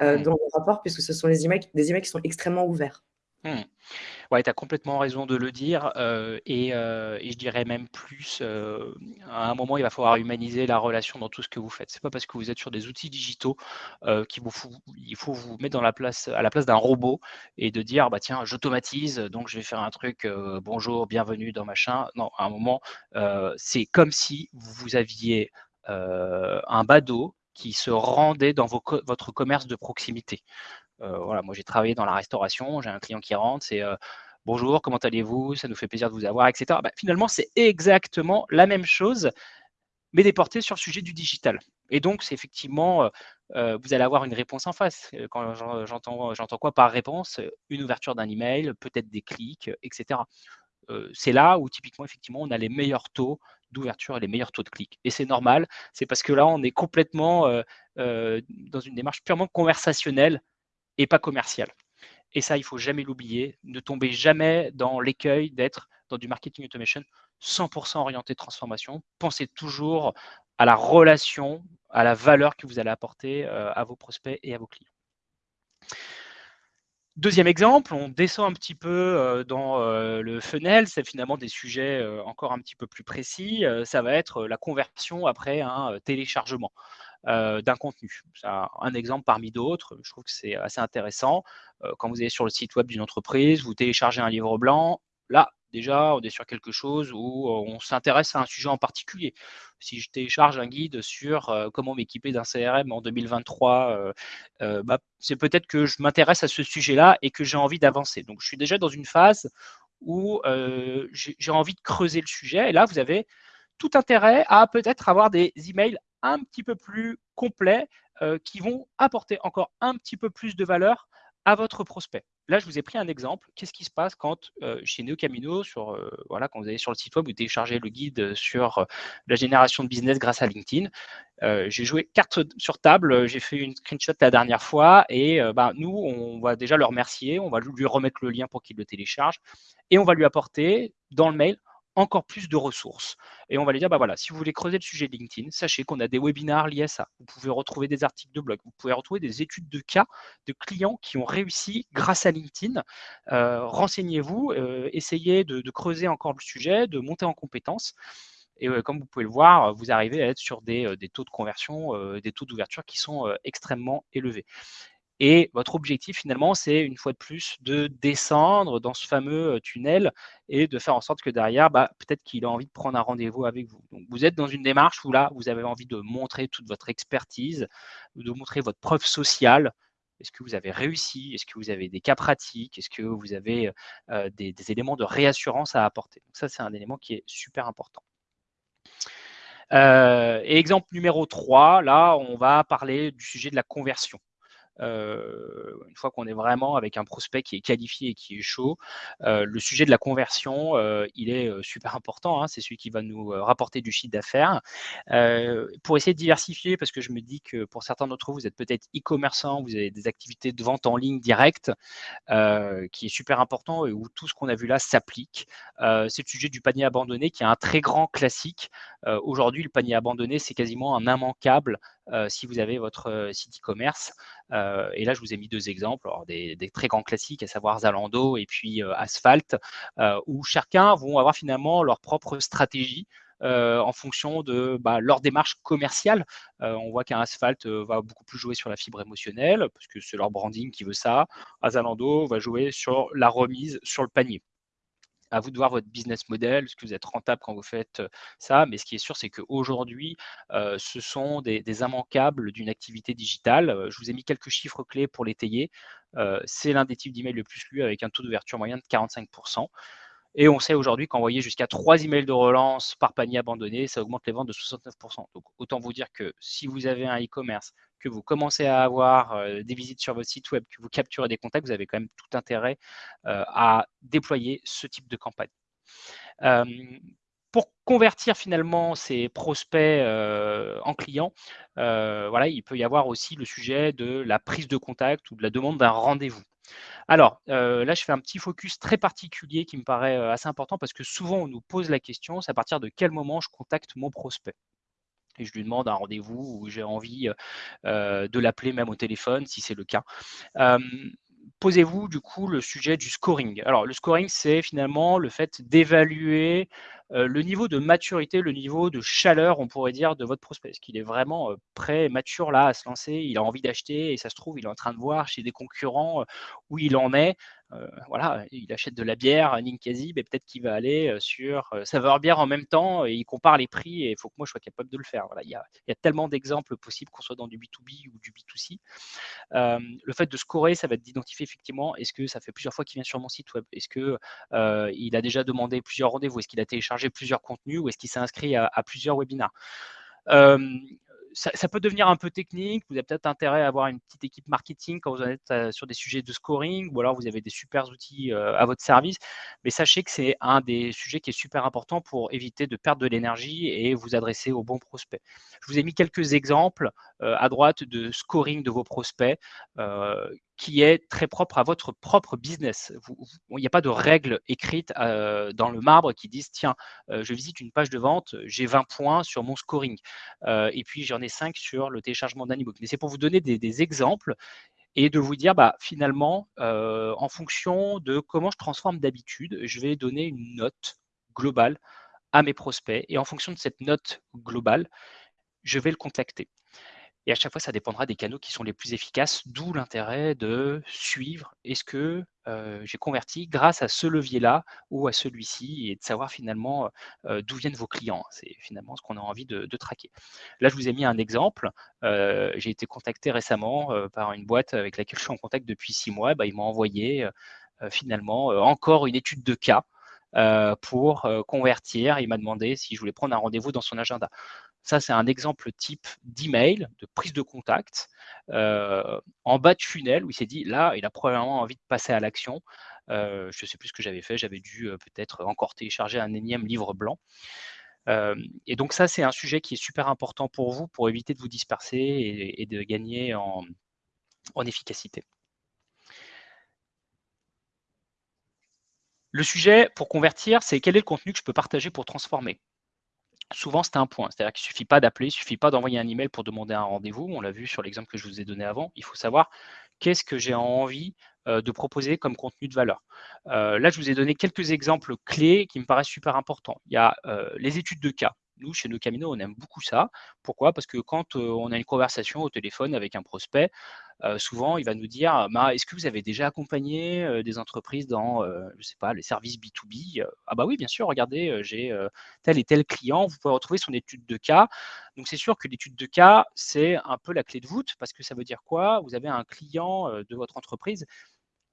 Speaker 2: euh, dans le rapport, puisque ce sont les emails, des emails qui sont extrêmement ouverts.
Speaker 3: Mmh. Ouais, tu as complètement raison de le dire. Euh, euh, et, je dirais même plus, euh, à un moment, il va falloir humaniser la relation dans tout ce que vous faites. C'est pas parce que vous êtes sur des outils digitaux qu'il faut, vous mettre la place, à la place d'un robot et de dire, bah tiens, j'automatise, donc je vais faire un truc, bonjour, bienvenue dans machin. Non, à un moment, c'est comme si vous aviez un badaud qui se rendait dans votre commerce de proximité. Euh, voilà, moi j'ai travaillé dans la restauration, j'ai un client qui rentre, c'est euh, bonjour, comment allez-vous? Ça nous fait plaisir de vous avoir, etc. Bah, finalement, c'est exactement la même chose, mais déporté sur le sujet du digital. Et donc, c'est effectivement, vous allez avoir une réponse en face. Quand j'entends quoi par réponse? Une ouverture d'un email, peut-être des clics, etc. c'est là où typiquement, effectivement, on a les meilleurs taux d'ouverture et les meilleurs taux de clics. Et c'est normal, c'est parce que là, on est complètement dans une démarche purement conversationnelle et pas commerciale. Et ça, il faut jamais l'oublier. Ne tombez jamais dans l'écueil d'être dans du marketing automation 100% orienté transformation. Pensez toujours à la relation, à la valeur que vous allez apporter à vos prospects et à vos clients. Deuxième exemple, on descend un petit peu dans le funnel, c'est finalement des sujets encore un petit peu plus précis. Ça va être la conversion après un téléchargement d'un contenu. C'est un exemple parmi d'autres. Je trouve que c'est assez intéressant. Quand vous allez sur le site web d'une entreprise, vous téléchargez un livre blanc. Là, déjà, on est sur quelque chose où on s'intéresse à un sujet en particulier. Si je télécharge un guide sur comment m'équiper d'un CRM en 2023, bah, c'est peut-être que je m'intéresse à ce sujet-là et que j'ai envie d'avancer. Donc, je suis déjà dans une phase où j'ai envie de creuser le sujet. Et là, vous avez tout intérêt à peut-être avoir des emails un petit peu plus complets qui vont apporter encore un petit peu plus de valeur à votre prospect. Là, je vous ai pris un exemple. Qu'est-ce qui se passe quand euh, chez NeoCamino, sur, euh, voilà, quand vous allez sur le site web, vous téléchargez le guide sur euh, la génération de business grâce à LinkedIn. j'ai joué carte sur table, j'ai fait une screenshot la dernière fois et bah, nous, on va déjà le remercier, on va lui remettre le lien pour qu'il le télécharge et on va lui apporter dans le mail encore plus de ressources. Et on va lui dire, bah voilà, si vous voulez creuser le sujet de LinkedIn, sachez qu'on a des webinars liés à ça. Vous pouvez retrouver des articles de blog, vous pouvez retrouver des études de cas de clients qui ont réussi grâce à LinkedIn. Euh, renseignez-vous, euh, essayez de, creuser encore le sujet, de monter en compétences. Et euh, comme vous pouvez le voir, vous arrivez à être sur des taux de conversion, des taux d'ouverture qui sont extrêmement élevés. Et votre objectif, finalement, c'est une fois de plus de descendre dans ce fameux tunnel et de faire en sorte que derrière, bah, peut-être qu'il a envie de prendre un rendez-vous avec vous. Donc, vous êtes dans une démarche où là, vous avez envie de montrer toute votre expertise, de montrer votre preuve sociale. Est-ce que vous avez réussi? Est-ce que vous avez des cas pratiques? Est-ce que vous avez des, éléments de réassurance à apporter? Donc ça, c'est un élément qui est super important. exemple numéro 3, là, on va parler du sujet de la conversion. Euh, une fois qu'on est vraiment avec un prospect qui est qualifié et qui est chaud, euh, le sujet de la conversion, euh, il est super important. Hein, c'est celui qui va nous rapporter du chiffre d'affaires. pour essayer de diversifier, parce que je me dis que pour certains d'entre vous, vous êtes peut-être e-commerçant, vous avez des activités de vente en ligne directe, qui est super important et où tout ce qu'on a vu là s'applique. c'est le sujet du panier abandonné, qui est un très grand classique. Aujourd'hui, le panier abandonné, c'est quasiment un immanquable si vous avez votre euh, site e-commerce. Euh, et là, je vous ai mis deux exemples, des, très grands classiques, à savoir Zalando et puis Asphalt, où chacun vont avoir finalement leur propre stratégie en fonction de bah, leur démarche commerciale. on voit qu'un Asphalt va beaucoup plus jouer sur la fibre émotionnelle, parce que c'est leur branding qui veut ça. Zalando va jouer sur la remise sur le panier à vous de voir votre business model, est-ce que vous êtes rentable quand vous faites ça, mais ce qui est sûr, c'est qu'aujourd'hui, ce sont des, immanquables d'une activité digitale. Je vous ai mis quelques chiffres clés pour l'étayer. c'est l'un des types d'emails le plus lu avec un taux d'ouverture moyen de 45%. Et on sait aujourd'hui qu'envoyer jusqu'à 3 emails de relance par panier abandonné, ça augmente les ventes de 69%. Donc autant vous dire que si vous avez un e-commerce, que vous commencez à avoir euh, des visites sur votre site web, que vous capturez des contacts, vous avez quand même tout intérêt euh, à déployer ce type de campagne. Euh, pour convertir finalement ces prospects en clients, voilà, il peut y avoir aussi le sujet de la prise de contact ou de la demande d'un rendez-vous. Alors, là, je fais un petit focus très particulier qui me paraît assez important parce que souvent, on nous pose la question, c'est à partir de quel moment je contacte mon prospect et je lui demande un rendez-vous ou j'ai envie de l'appeler même au téléphone si c'est le cas. Posez-vous du coup le sujet du scoring. Alors le scoring, c'est finalement le fait d'évaluer le niveau de maturité, le niveau de chaleur, on pourrait dire, de votre prospect. Est-ce qu'il est vraiment prêt, mature là à se lancer? Il a envie d'acheter et ça se trouve, il est en train de voir chez des concurrents où il en est. voilà, il achète de la bière à Ninkasi, mais peut-être qu'il va aller sur saveur bière en même temps et il compare les prix et il faut que moi je sois capable de le faire. Voilà, il, y a, tellement d'exemples possibles qu'on soit dans du B2B ou du B2C. le fait de scorer, ça va être d'identifier effectivement est-ce que ça fait plusieurs fois qu'il vient sur mon site web, est-ce que il a déjà demandé plusieurs rendez-vous, est-ce qu'il a téléchargé plusieurs contenus? Ou est-ce qu'il s'est inscrit à, plusieurs webinaires ça, peut devenir un peu technique. Vous avez peut-être intérêt à avoir une petite équipe marketing quand vous êtes euh, sur des sujets de scoring, ou alors vous avez des super outils euh, à votre service. Mais sachez que c'est un des sujets qui est super important pour éviter de perdre de l'énergie et vous adresser aux bons prospects. Je vous ai mis quelques exemples à droite de scoring de vos prospects qui est très propre à votre propre business. il n'y a pas de règles écrites euh, dans le marbre qui disent tiens, euh, je visite une page de vente, j'ai 20 points sur mon scoring, euh, et puis j'en ai 5 sur le téléchargement d'un e-book. Mais c'est pour vous donner des, exemples et de vous dire bah, finalement, en fonction de comment je transforme d'habitude, je vais donner une note globale à mes prospects, et en fonction de cette note globale, je vais le contacter. Et à chaque fois, ça dépendra des canaux qui sont les plus efficaces, d'où l'intérêt de suivre est-ce que j'ai converti grâce à ce levier-là ou à celui-ci et de savoir finalement d'où viennent vos clients. C'est finalement ce qu'on a envie de, traquer. Là, je vous ai mis un exemple. J'ai été contacté récemment par une boîte avec laquelle je suis en contact depuis six mois. Bah, ils m'ont envoyé finalement encore une étude de cas pour convertir. Il m'a demandé si je voulais prendre un rendez-vous dans son agenda. Ça, c'est un exemple type d'email, de prise de contact, euh, en bas de funnel, où il s'est dit, là, il a probablement envie de passer à l'action. Euh, je ne sais plus ce que j'avais fait, j'avais dû euh, peut-être encore télécharger un énième livre blanc. et donc ça, c'est un sujet qui est super important pour vous, pour éviter de vous disperser et, de gagner en, en efficacité. Le sujet pour convertir, c'est quel est le contenu que je peux partager pour transformer? Souvent c'est un point. C'est-à-dire qu'il ne suffit pas d'appeler, il ne suffit pas d'envoyer un email pour demander un rendez-vous. On l'a vu sur l'exemple que je vous ai donné avant. Il faut savoir qu'est-ce que j'ai envie euh, de proposer comme contenu de valeur. Euh, là, je vous ai donné quelques exemples clés qui me paraissent super importants. Il y a euh, les études de cas. Nous, chez nos Camino, on aime beaucoup ça. Pourquoi? Parce que quand on a une conversation au téléphone avec un prospect, souvent, il va nous dire bah, Est-ce que vous avez déjà accompagné des entreprises dans, je sais pas, les services B2B Ah, bah oui, bien sûr, regardez, j'ai tel et tel client. Vous pouvez retrouver son étude de cas. Donc, c'est sûr que l'étude de cas, c'est un peu la clé de voûte parce que ça veut dire quoi? Vous avez un client de votre entreprise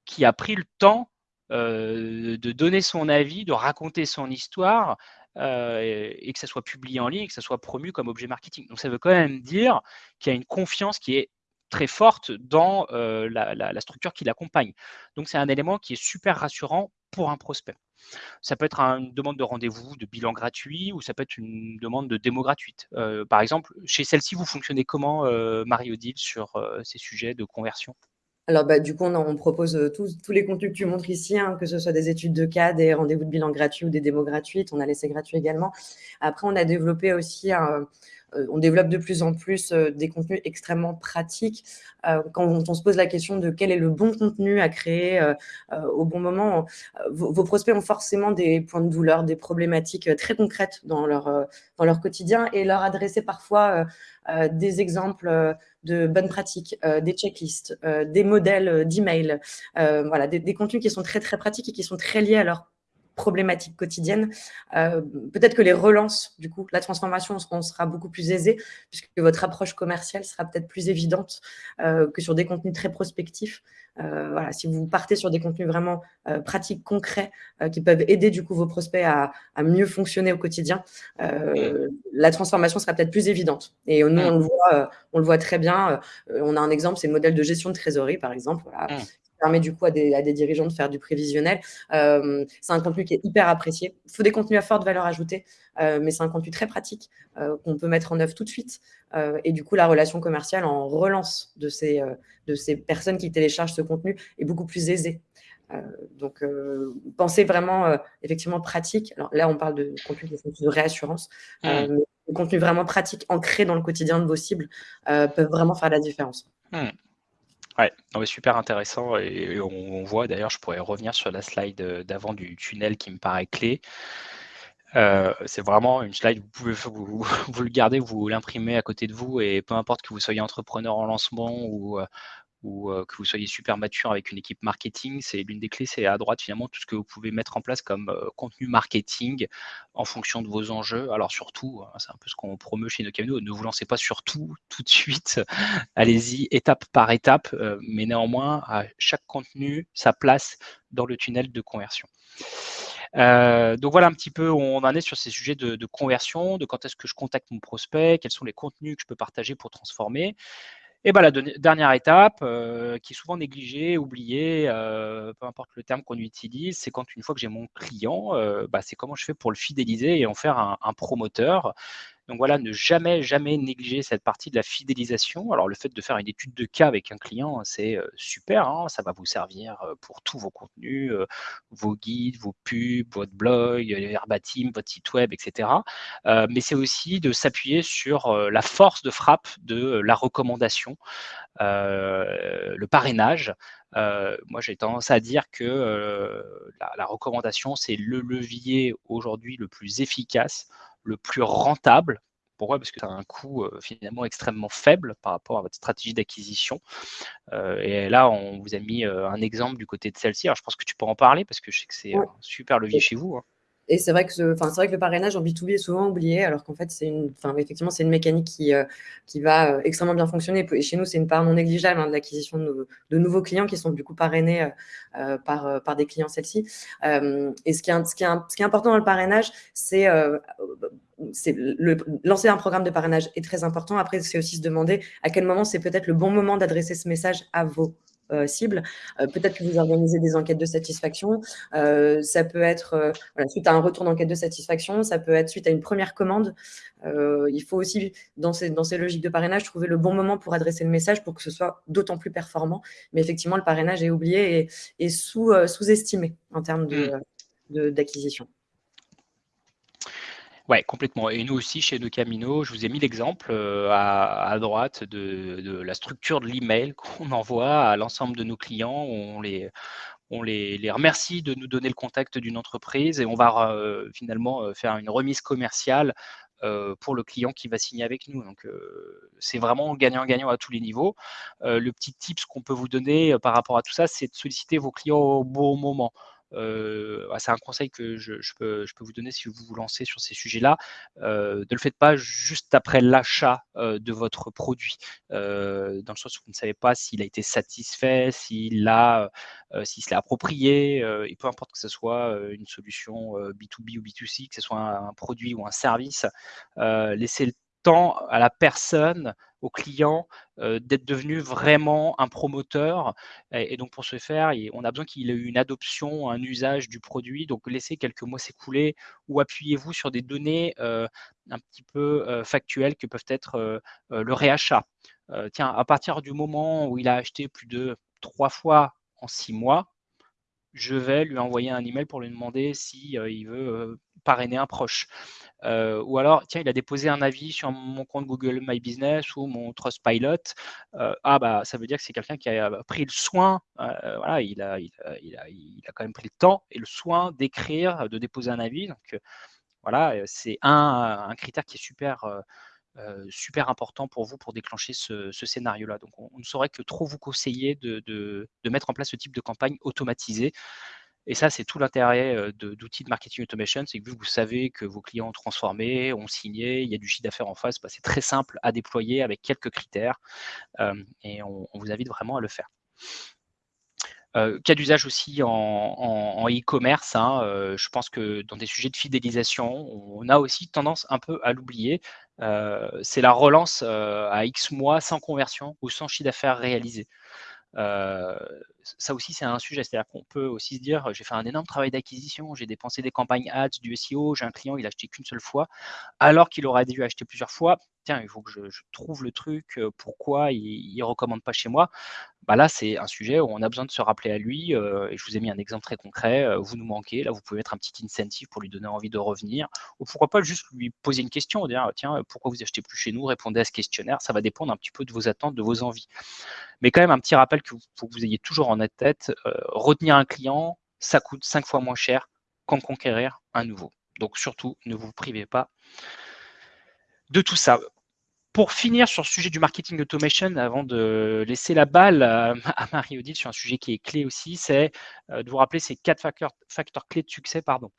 Speaker 3: qui a pris le temps de donner son avis, de raconter son histoire et que ça soit publié en ligne, que ça soit promu comme objet marketing. Donc ça veut quand même dire qu'il y a une confiance qui est très forte dans la, structure qui l'accompagne. Donc c'est un élément qui est super rassurant pour un prospect. Ça peut être une demande de rendez-vous, de bilan gratuit, ou ça peut être une demande de démo gratuite. par exemple, chez celle-ci, vous fonctionnez comment, Marie-Odile, sur ces sujets de conversion?
Speaker 2: Alors, bah, du coup, on, propose euh, tous, les contenus que tu montres ici, hein, que ce soit des études de cas, des rendez-vous de bilan gratuits ou des démos gratuites. On a laissé gratuit également. Après, on a développé aussi un, on développe de plus en plus euh, des contenus extrêmement pratiques. Euh, quand on, se pose la question de quel est le bon contenu à créer au bon moment, vos, prospects ont forcément des points de douleur, des problématiques très concrètes dans leur, dans leur quotidien et leur adresser parfois des exemples de bonnes pratiques, des checklists, des modèles d'email, voilà, des, des, contenus qui sont très très pratiques et qui sont très liés à leur problématiques quotidiennes. Euh, peut-être que les relances, du coup, la transformation on sera beaucoup plus aisée, puisque votre approche commerciale sera peut-être plus évidente euh, que sur des contenus très prospectifs. Euh, voilà, si vous partez sur des contenus vraiment pratiques, concrets, qui peuvent aider du coup vos prospects à, mieux fonctionner au quotidien, la transformation sera peut-être plus évidente. Et nous, on le voit, on le voit très bien. on a un exemple, c'est le modèle de gestion de trésorerie, par exemple. Voilà permet du coup à des, dirigeants de faire du prévisionnel. Euh, c'est un contenu qui est hyper apprécié. Il faut des contenus à forte valeur ajoutée, euh, mais c'est un contenu très pratique euh, qu'on peut mettre en œuvre tout de suite. et du coup, la relation commerciale en relance de ces, de ces personnes qui téléchargent ce contenu est beaucoup plus aisée. donc, pensez vraiment effectivement pratique. Alors là, on parle de contenu de réassurance, mmh. mais des contenus vraiment pratiques, ancrés dans le quotidien de vos cibles, peuvent vraiment faire la différence.
Speaker 3: Mmh. Ouais, super intéressant et on voit d'ailleurs, je pourrais revenir sur la slide, euh, d'avant du tunnel qui me paraît clé. Euh, c'est vraiment une slide, vous pouvez vous vous le garder, vous l'imprimer à côté de vous et peu importe que vous soyez entrepreneur en lancement ou, ou que vous soyez super mature avec une équipe marketing, c'est l'une des clés, c'est à droite finalement tout ce que vous pouvez mettre en place comme contenu marketing en fonction de vos enjeux. Alors surtout, hein, c'est un peu ce qu'on promeut chez Nocamino, ne vous lancez pas sur tout tout de suite, allez-y étape par étape, mais néanmoins, à chaque contenu, sa place dans le tunnel de conversion. donc voilà un petit peu où on en est sur ces sujets de conversion, de quand est-ce que je contacte mon prospect, quels sont les contenus que je peux partager pour transformer. Et ben, la dernière étape, euh, qui est souvent négligée, oubliée, euh, peu importe le terme qu'on utilise, c'est quand une fois que j'ai mon client, euh, bah, c'est comment je fais pour le fidéliser et en faire un promoteur. Donc voilà, ne jamais, jamais négliger cette partie de la fidélisation. Alors le fait de faire une étude de cas avec un client, c'est euh, super, hein. ça va vous servir euh, pour tous vos contenus, euh, vos guides, vos pubs, votre blog, verbatim, votre site web, etc. mais c'est aussi de s'appuyer sur la force de frappe de la recommandation, le parrainage. moi, j'ai tendance à dire que la, recommandation, c'est le levier aujourd'hui le plus efficace le plus rentable. Pourquoi? Parce que ça a un coût euh, finalement extrêmement faible par rapport à votre stratégie d'acquisition. Euh, et là, on vous a mis euh, un exemple du côté de celle-ci. Alors, je pense que tu peux en parler parce que je sais que c'est un super levier chez vous. Hein.
Speaker 2: Et c'est vrai, que c'est vrai que le parrainage en B2B est souvent oublié, alors qu'en fait, c'est une, effectivement, c'est une mécanique qui, euh, qui va euh, extrêmement bien fonctionner. Et chez nous, c'est une part non négligeable hein, de l'acquisition de, nouveaux clients qui sont du coup parrainés euh, par, par des clients celles-ci. et ce qui, est, ce, qui est, ce qui est important dans le parrainage, c'est lancer un programme de parrainage est très important. Après, c'est aussi se demander à quel moment c'est peut-être le bon moment d'adresser ce message à vos euh, cible. Euh, peut-être que vous organisez des enquêtes de satisfaction. Euh, ça peut être suite à un retour d'enquête de satisfaction. Ça peut être suite à une première commande. il faut aussi, dans ces, dans ces logiques de parrainage, trouver le bon moment pour adresser le message pour que ce soit d'autant plus performant. Mais effectivement, le parrainage est oublié et, sous, sous-estimé en termes mmh. d'acquisition.
Speaker 3: Ouais, complètement. Et nous aussi, chez Camino, je vous ai mis l'exemple euh, à, droite de, la structure de l'email qu'on envoie à l'ensemble de nos clients. On les, remercie de nous donner le contact d'une entreprise et on va euh, finalement euh, faire une remise commerciale pour le client qui va signer avec nous. Donc, c'est vraiment gagnant-gagnant à tous les niveaux. le petit tips qu'on peut vous donner par rapport à tout ça, c'est de solliciter vos clients au bon moment. Bah, c'est un conseil que je, peux, vous donner si vous vous lancez sur ces sujets-là. Ne le faites pas juste après l'achat de votre produit, dans le sens où vous ne savez pas s'il a été satisfait, s'il a, s'il se l'est approprié, et peu importe que ce soit une solution B2B ou B2C, que ce soit un, un produit ou un service, laissez le à la personne au client euh, d'être devenu vraiment un promoteur. Et, donc, pour ce faire, on a besoin qu'il ait eu une adoption, un usage du produit. Donc, laissez quelques mois s'écouler ou appuyez-vous sur des données euh, un petit peu euh, factuelles que peuvent être le réachat. tiens, à partir du moment où il a acheté plus de trois fois en six mois, je vais lui envoyer un email pour lui demander si il veut parrainer un proche. Euh, ou alors, tiens, il a déposé un avis sur mon compte Google My Business ou mon Trustpilot. Euh, ah, bah, ça veut dire que c'est quelqu'un qui a pris le soin, euh, voilà, il a, il, a, il, a, il a, quand même pris le temps et le soin d'écrire, de déposer un avis. Donc, voilà, c'est un, un, critère qui est super. Super important pour vous pour déclencher ce, scénario-là. Donc, on, ne saurait que trop vous conseiller de, mettre en place ce type de campagne automatisée. Et ça, c'est tout l'intérêt d'outils de, marketing automation, c'est que vu que vous savez que vos clients ont transformé, ont signé, il y a du chiffre d'affaires en face, bah, c'est très simple à déployer avec quelques critères et on, vous invite vraiment à le faire. cas d'usage aussi en e-commerce, hein, je pense que dans des sujets de fidélisation, on a aussi tendance un peu à l'oublier. C'est la relance à X mois sans conversion ou sans chiffre d'affaires réalisé ça aussi, c'est un sujet. C'est-à-dire qu'on peut aussi se dire, j'ai fait un énorme travail d'acquisition, j'ai dépensé des campagnes ads, du SEO, j'ai un client, il a acheté qu'une seule fois, alors qu'il aurait dû acheter plusieurs fois. Tiens, il faut que je, trouve le truc, pourquoi il ne recommande pas chez moi. Bah là, c'est un sujet où on a besoin de se rappeler à lui. et je vous ai mis un exemple très concret. vous nous manquez. Là, vous pouvez mettre un petit incentive pour lui donner envie de revenir. Ou pourquoi pas juste lui poser une question, dire tiens, pourquoi vous achetez plus chez nous? Répondez à ce questionnaire. Ça va dépendre un petit peu de vos attentes, de vos envies. Mais quand même, un petit rappel que faut que vous ayez toujours en tête, retenir un client, ça coûte cinq fois moins cher qu'en conquérir un nouveau. Donc surtout, ne vous privez pas de tout ça. Pour finir sur le sujet du marketing automation, avant de laisser la balle à, Marie-Odile sur un sujet qui est clé aussi, c'est de vous rappeler ces quatre facteurs, facteurs clés de succès. Pardon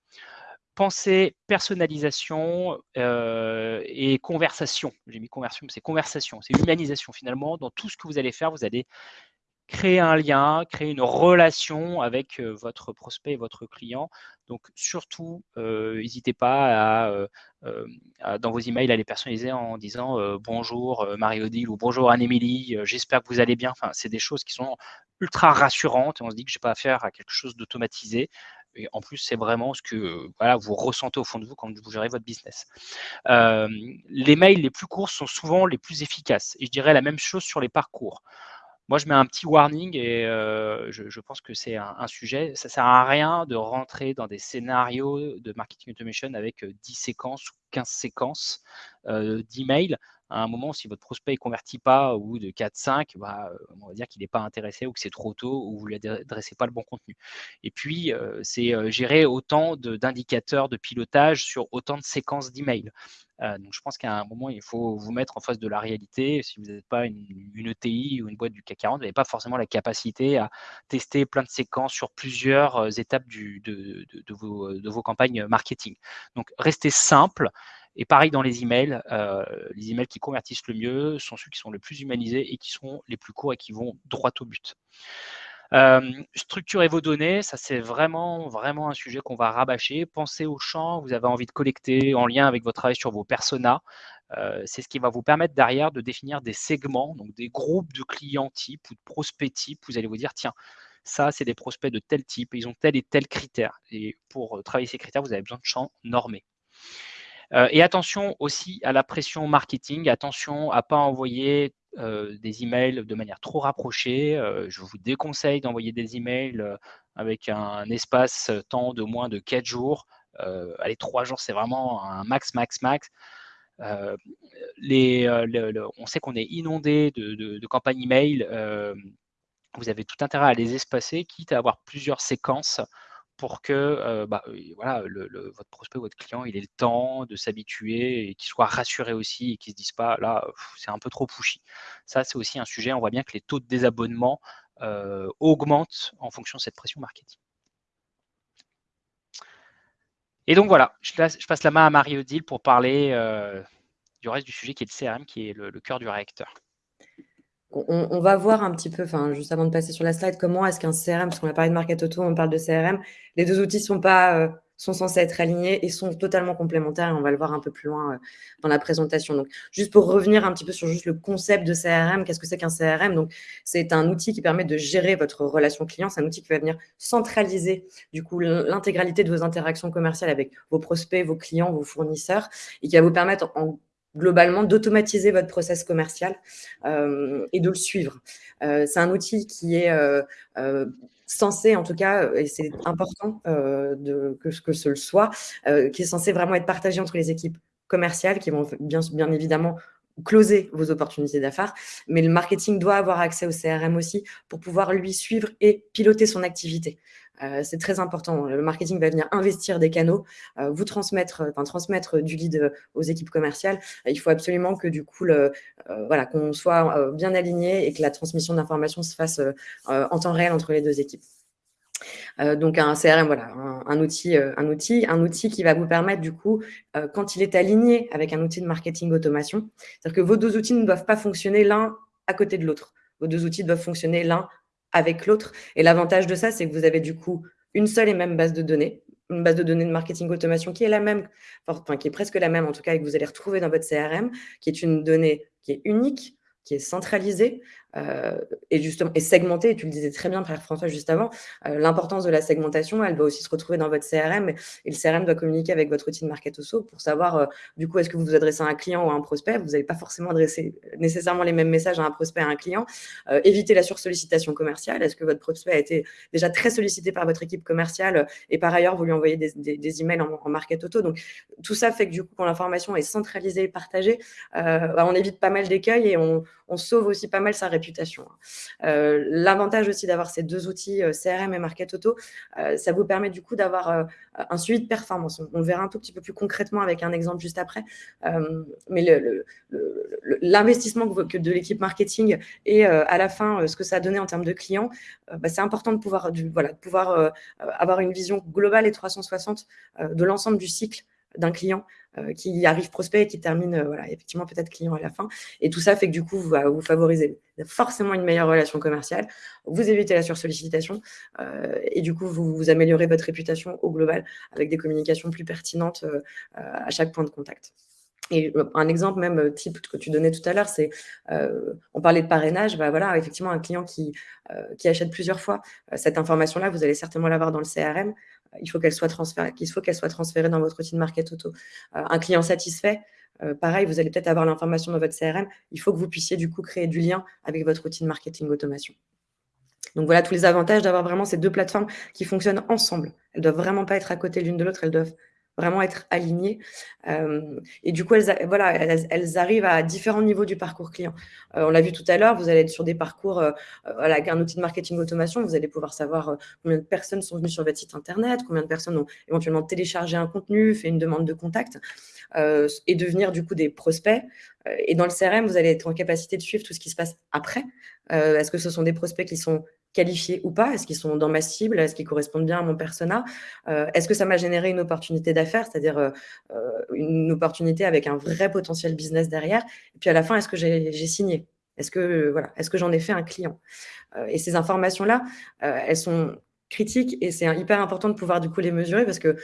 Speaker 3: pensée, personnalisation euh, et conversation. J'ai mis conversion, mais c'est conversation, c'est humanisation finalement. Dans tout ce que vous allez faire, vous allez créer un lien, créer une relation avec euh, votre prospect et votre client. Donc surtout, euh, n'hésitez pas à, dans vos emails à les personnaliser en disant bonjour Marie-Odile ou bonjour Anne-Émilie, j'espère que vous allez bien. Enfin, c'est des choses qui sont ultra rassurantes et on se dit que je n'ai pas affaire à quelque chose d'automatisé. Et en plus, c'est vraiment ce que voilà, vous ressentez au fond de vous quand vous gérez votre business. les mails les plus courts sont souvent les plus efficaces. Et je dirais la même chose sur les parcours. Moi, je mets un petit warning et je, pense que c'est un, sujet. Ça ne sert à rien de rentrer dans des scénarios de marketing automation avec 10 séquences ou 15 séquences d'emails à un moment, si votre prospect ne convertit pas bout de 4-5, bah, on va dire qu'il n'est pas intéressé ou que c'est trop tôt ou vous ne lui adressez pas le bon contenu. Et puis, c'est gérer autant d'indicateurs de, pilotage sur autant de séquences d'emails. Donc, je pense qu'à un moment, il faut vous mettre en face de la réalité. Si vous n'êtes pas une, ETI ou une boîte du CAC 40, vous n'avez pas forcément la capacité à tester plein de séquences sur plusieurs étapes de, vos, de, vos, campagnes marketing. Donc, restez simple. Et pareil dans les emails, euh, les emails qui convertissent le mieux sont ceux qui sont le plus humanisés et qui sont les plus courts et qui vont droit au but. Euh, structurez vos données, ça c'est vraiment, vraiment un sujet qu'on va rabâcher. Pensez aux champs, vous avez envie de collecter en lien avec votre travail sur vos personas. Euh, c'est ce qui va vous permettre derrière de définir des segments, donc des groupes de clients types ou de prospects types. Vous allez vous dire, tiens, ça c'est des prospects de tel type, ils ont tel et tel critère. Et pour travailler ces critères, vous avez besoin de champs normés. Euh, et attention aussi à la pression marketing, attention à ne pas envoyer euh, des emails de manière trop rapprochée. Euh, je vous déconseille d'envoyer des emails avec un espace temps de moins de 4 jours. allez, 3 jours, c'est vraiment un max, max, max. on sait qu'on est inondé de, de campagnes email. vous avez tout intérêt à les espacer, quitte à avoir plusieurs séquences pour que bah, voilà, le, votre prospect, votre client, il ait le temps de s'habituer et qu'il soit rassuré aussi et qu'il ne se dise pas là, c'est un peu trop pushy. Ça, c'est aussi un sujet. On voit bien que les taux de désabonnement augmentent en fonction de cette pression marketing. Et donc voilà, je, passe la main à Marie-Odile pour parler du reste du sujet qui est le CRM, qui est le cœur du réacteur
Speaker 2: on, va voir un petit peu, enfin, juste avant de passer sur la slide, comment est-ce qu'un CRM, parce qu'on a parlé de Market Auto, on parle de CRM, les deux outils sont pas, euh, sont censés être alignés et sont totalement complémentaires et on va le voir un peu plus loin euh, dans la présentation. Donc, juste pour revenir un petit peu sur juste le concept de CRM, qu'est-ce que c'est qu'un CRM Donc, c'est un outil qui permet de gérer votre relation client. C'est un outil qui va venir centraliser du coup l'intégralité de vos interactions commerciales avec vos prospects, vos clients, vos fournisseurs et qui va vous permettre en globalement d'automatiser votre process commercial euh, et de le suivre. Euh, c'est un outil qui est euh, censé, en tout cas, et c'est important de, que, que ce le soit, qui est censé vraiment être partagé entre les équipes commerciales qui vont bien, bien évidemment closer vos opportunités d'affaires, mais le marketing doit avoir accès au CRM aussi pour pouvoir lui suivre et piloter son activité. Euh, c'est très important. Le marketing va venir investir des canaux, euh, vous transmettre, enfin, transmettre du lead euh, aux équipes commerciales. il faut absolument que du coup, voilà, qu'on soit bien aligné et que la transmission d'informations se fasse en temps réel entre les deux équipes. donc un CRM, voilà, un, outil, un outil, un outil qui va vous permettre du coup, quand il est aligné avec un outil de marketing automation, c'est-à-dire que vos deux outils ne doivent pas fonctionner l'un à côté de l'autre. Vos deux outils doivent fonctionner l'un avec l'autre. Et l'avantage de ça, c'est que vous avez du coup une seule et même base de données, une base de données de marketing automation qui est la même, enfin qui est presque la même en tout cas, et que vous allez retrouver dans votre CRM, qui est une donnée qui est unique, qui est centralisée, et justement et segmenté. Tu le disais très bien, Frère François, juste avant. Euh, l'importance de la segmentation, elle doit aussi se retrouver dans votre CRM et le CRM doit communiquer avec votre outil de market pour savoir euh, du coup est-ce que vous vous adressez à un client ou à un prospect? Vous n'allez pas forcément adresser nécessairement les mêmes messages à un prospect à un client. éviter la sursollicitation commerciale. Est-ce que votre prospect a été déjà très sollicité par votre équipe commerciale et par ailleurs vous lui envoyez des, des, emails en, market auto. Donc tout ça fait que du coup quand l'information est centralisée et partagée, bah, on évite pas mal d'écueils et on, on sauve aussi pas mal sa réputation Hein. L'avantage aussi d'avoir ces deux outils, CRM et Market Auto, ça vous permet du coup d'avoir un suivi de performance. On, verra un tout petit peu plus concrètement avec un exemple juste après. mais l'investissement de l'équipe marketing et à la fin ce que ça a donné en termes de clients, bah, c'est important de pouvoir, de pouvoir avoir une vision globale et 360 de l'ensemble du cycle d'un client euh, qui arrive prospect et qui termine euh, voilà, effectivement peut-être client à la fin. Et tout ça fait que du coup, vous, vous favorisez forcément une meilleure relation commerciale, vous évitez la sursollicitation euh, et du coup, vous, vous, améliorez votre réputation au global avec des communications plus pertinentes à chaque point de contact. Et un exemple même type que tu donnais tout à l'heure, c'est, on parlait de parrainage, bah voilà, effectivement, un client qui, qui achète plusieurs fois, cette information-là, vous allez certainement l'avoir dans le CRM, il faut qu'elle soit transférée, dans votre outil de market auto. Euh, un client satisfait, euh, pareil, vous allez peut-être avoir l'information dans votre CRM. Il faut que vous puissiez du coup créer du lien avec votre outil de marketing automation. Donc voilà tous les avantages d'avoir vraiment ces deux plateformes qui fonctionnent ensemble. Elles ne doivent vraiment pas être à côté l'une de l'autre, elles doivent vraiment être alignées. Euh, et du coup, elles, voilà, elles, arrivent à différents niveaux du parcours client. Euh, on l'a vu tout à l'heure, vous allez être sur des parcours euh, avec un outil de marketing automation, vous allez pouvoir savoir combien de personnes sont venues sur votre site internet, combien de personnes ont éventuellement téléchargé un contenu, fait une demande de contact, et devenir du coup des prospects. Et dans le CRM, vous allez être en capacité de suivre tout ce qui se passe après. Est-ce que ce sont des prospects qui sont qualifiés ou pas? Est-ce qu'ils sont dans ma cible? Est-ce qu'ils correspondent bien à mon persona? Euh, Est-ce que ça m'a généré une opportunité d'affaires, c'est-à-dire euh, euh, une opportunité avec un vrai potentiel business derrière. Et puis à la fin, est-ce que j'ai signé? Est-ce que voilà, est-ce que j'en ai fait un client? Et ces informations-là, elles sont critiques et c'est hyper important de pouvoir du coup les mesurer parce que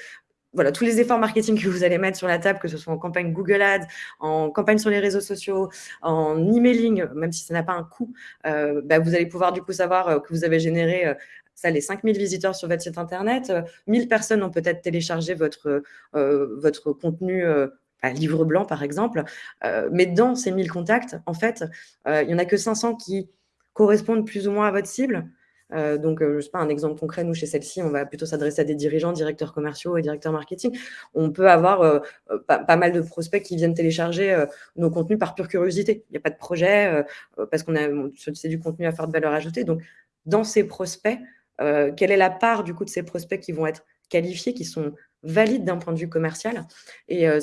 Speaker 2: voilà, tous les efforts marketing que vous allez mettre sur la table, que ce soit en campagne Google Ads, en campagne sur les réseaux sociaux, en emailing, même si ça n'a pas un coût, euh, bah, vous allez pouvoir du coup savoir euh, que vous avez généré euh, ça, les 5000 visiteurs sur votre site internet, 1000 personnes ont peut-être téléchargé votre, votre contenu à livre blanc, par exemple. mais dans ces 1000 contacts, en fait, il n'y en a que 500 qui correspondent plus ou moins à votre cible. Euh, donc, euh, je sais pas, un exemple concret, nous, chez celle-ci, on va plutôt s'adresser à des dirigeants, directeurs commerciaux et directeurs marketing. On peut avoir euh, pas, mal de prospects qui viennent télécharger nos contenus par pure curiosité. Il n'y a pas de projet parce qu'on a c'est du contenu à forte valeur ajoutée. Donc, dans ces prospects, quelle est la part du coup de ces prospects qui vont être qualifiés, qui sont valide d'un point de vue commercial. Et euh,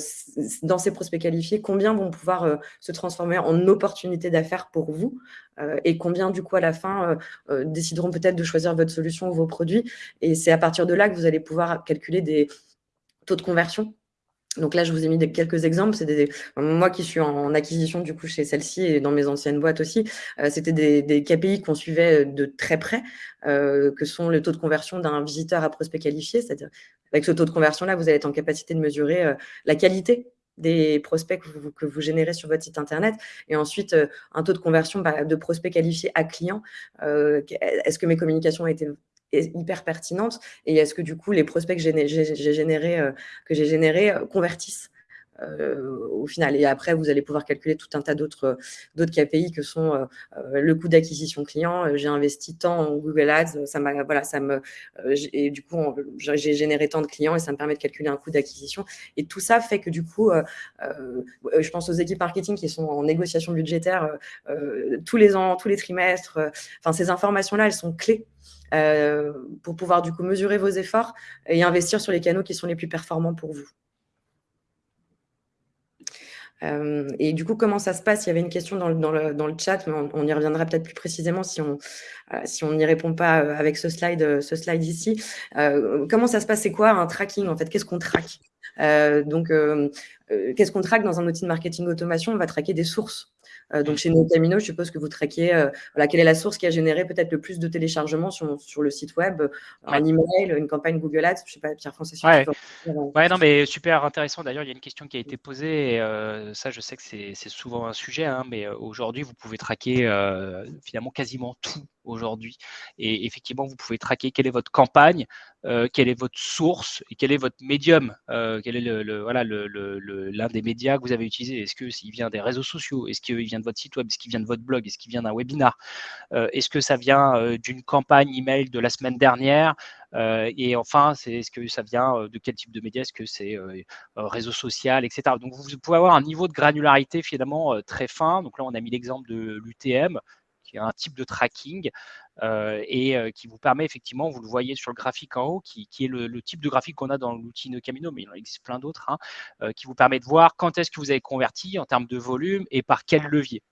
Speaker 2: dans ces prospects qualifiés, combien vont pouvoir euh, se transformer en opportunités d'affaires pour vous euh, et combien, du coup, à la fin, décideront peut-être de choisir votre solution ou vos produits. Et c'est à partir de là que vous allez pouvoir calculer des taux de conversion donc là, je vous ai mis quelques exemples. C'est des, moi qui suis en, acquisition du coup chez celle-ci et dans mes anciennes boîtes aussi, euh, c'était des, KPI qu'on suivait de très près, euh, que sont le taux de conversion d'un visiteur à prospect qualifié. C'est-à-dire, avec ce taux de conversion-là, vous allez être en capacité de mesurer euh, la qualité des prospects que vous, générez sur votre site internet et ensuite un taux de conversion bah, de prospects qualifiés à clients. Est-ce que mes communications ont été hyper pertinente et est-ce que du coup les prospects que j'ai générés, euh, que j'ai générés euh, convertissent? Euh, au final. Et après, vous allez pouvoir calculer tout un tas d'autres KPI que sont le coût d'acquisition client. J'ai investi tant en Google Ads, ça m'a voilà, ça me et du coup j'ai généré tant de clients et ça me permet de calculer un coût d'acquisition. Et tout ça fait que du coup, je pense aux équipes marketing qui sont en négociation budgétaire tous les ans, tous les trimestres. Enfin, ces informations-là, elles sont clés euh, pour pouvoir du coup mesurer vos efforts et investir sur les canaux qui sont les plus performants pour vous. Euh, et du coup, comment ça se passe? Il y avait une question dans le, dans le, dans le chat, mais on, y reviendra peut-être plus précisément si on euh, si on n'y répond pas avec ce slide, ce slide ici. comment ça se passe? C'est quoi un tracking en fait? Qu'est-ce qu'on traque? Donc, qu'est-ce qu'on traque dans un outil de marketing automation? On va traquer des sources. euh, donc chez Nocamino, je suppose que vous traquez euh, voilà, quelle est la source qui a généré peut-être le plus de téléchargements sur, sur le site web, un email, une campagne Google Ads, je ne sais pas, Pierre-François. Si
Speaker 3: ouais. ouais, non, mais super intéressant. D'ailleurs, il y a une question qui a été posée. Et, euh, ça, je sais que c'est souvent un sujet, hein, mais aujourd'hui, vous pouvez traquer finalement quasiment tout aujourd'hui. Et effectivement, vous pouvez traquer quelle est votre campagne, euh, quelle est votre source et quel est votre médium, euh, quel est le, voilà l'un des médias que vous avez utilisé. Est-ce que s'il vient des réseaux sociaux? Est-ce qu'il vient de votre site web? Est-ce qu'il vient de votre blog? Est-ce qu'il vient d'un webinar? Euh, Est-ce que ça vient d'une campagne email de la semaine dernière? Et enfin, c'est est-ce que ça vient de quel type de média Est-ce que c'est réseau social, etc. Donc vous pouvez avoir un niveau de granularité finalement très fin. Donc là, on a mis l'exemple de l'UTM qui un type de tracking et qui vous permet effectivement, vous le voyez sur le graphique en haut, qui, est le, type de graphique qu'on a dans l'outil Nocamino, mais il en existe plein d'autres, hein, qui vous permet de voir quand est-ce que vous avez converti en termes de volume et par quel levier.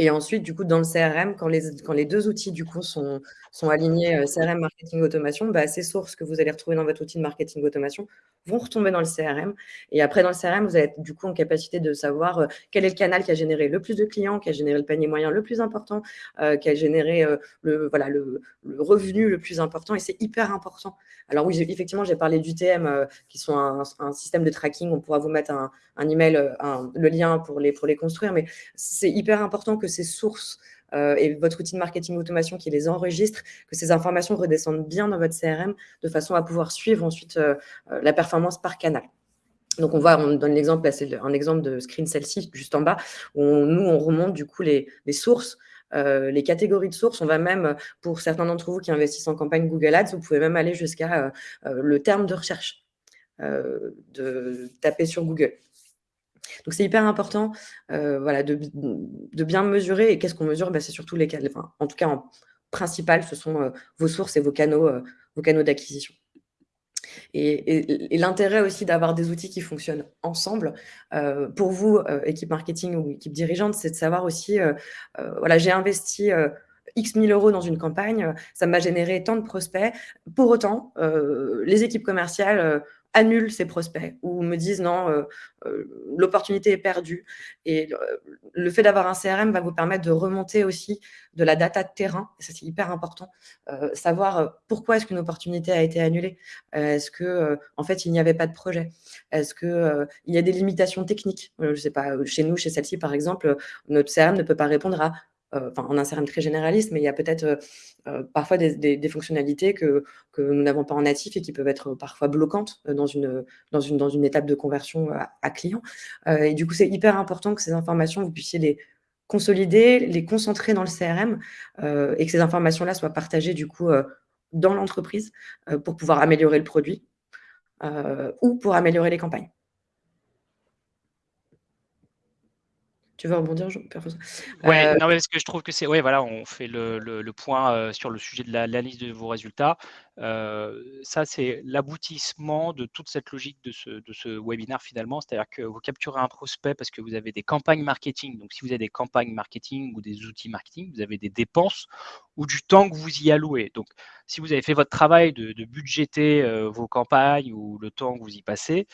Speaker 2: Et ensuite, du coup, dans le CRM, quand les, quand les deux outils du coup sont, sont alignés euh, CRM marketing automation, bah, ces sources que vous allez retrouver dans votre outil de marketing automation vont retomber dans le CRM. Et après, dans le CRM, vous allez du coup en capacité de savoir euh, quel est le canal qui a généré le plus de clients, qui a généré le panier moyen le plus important, euh, qui a généré le, voilà, le, revenu le plus important. Et c'est hyper important. Alors oui, effectivement, j'ai parlé d'UTM, qui sont un, système de tracking. On pourra vous mettre un, un email, le lien pour les, pour les construire. Mais c'est hyper important que ces sources euh, et votre outil de marketing automation qui les enregistre, que ces informations redescendent bien dans votre CRM de façon à pouvoir suivre ensuite euh, euh, la performance par canal. Donc, on voit, on donne l'exemple, c'est un exemple de screen celle-ci, juste en bas, où nous, on remonte du coup les, sources, les catégories de sources. On va même, pour certains d'entre vous qui investissent en campagne Google Ads, vous pouvez même aller jusqu'à le terme de recherche, de taper sur Google. Donc, c'est hyper important euh, voilà, de, bien mesurer. Et qu'est-ce qu'on mesure? Bah, C'est surtout les canaux. En tout cas, en principal, ce sont euh, vos sources et vos canaux, euh, canaux d'acquisition. Et, l'intérêt aussi d'avoir des outils qui fonctionnent ensemble, pour vous, équipe marketing ou équipe dirigeante, c'est de savoir aussi, voilà, j'ai investi X 1000 euros dans une campagne, ça m'a généré tant de prospects. Pour autant, les équipes commerciales annulent ces prospects ou me disent non, euh, euh, l'opportunité est perdue. Et le, fait d'avoir un CRM va vous permettre de remonter aussi de la data de terrain, ça c'est hyper important, euh, savoir pourquoi est-ce qu'une opportunité a été annulée? est-ce que en fait il n'y avait pas de projet? Est-ce que il y a des limitations techniques? Je sais pas, chez nous, chez celle-ci par exemple, notre CRM ne peut pas répondre à enfin, on a un CRM très généraliste, mais il y a peut-être euh, euh, parfois des, fonctionnalités que, nous n'avons pas en natif et qui peuvent être parfois bloquantes dans une étape de conversion à, client. et du coup, c'est hyper important que ces informations, vous puissiez les consolider, les concentrer dans le CRM et que ces informations-là soient partagées du coup dans l'entreprise pour pouvoir améliorer le produit ou pour améliorer les campagnes. Tu veux rebondir, Jean
Speaker 3: Ouais, euh, non, parce que je trouve que c'est. Ouais, voilà, on fait le, point euh, sur le sujet de l'analyse de vos résultats. Euh, ça, c'est l'aboutissement de toute cette logique de ce, de ce webinaire finalement. C'est-à-dire que vous capturez un prospect parce que vous avez des campagnes marketing. Donc, si vous avez des campagnes marketing ou des outils marketing, vous avez des dépenses ou du temps que vous y allouez. Donc, si vous avez fait votre travail de, de budgéter vos campagnes ou le temps que vous y passez,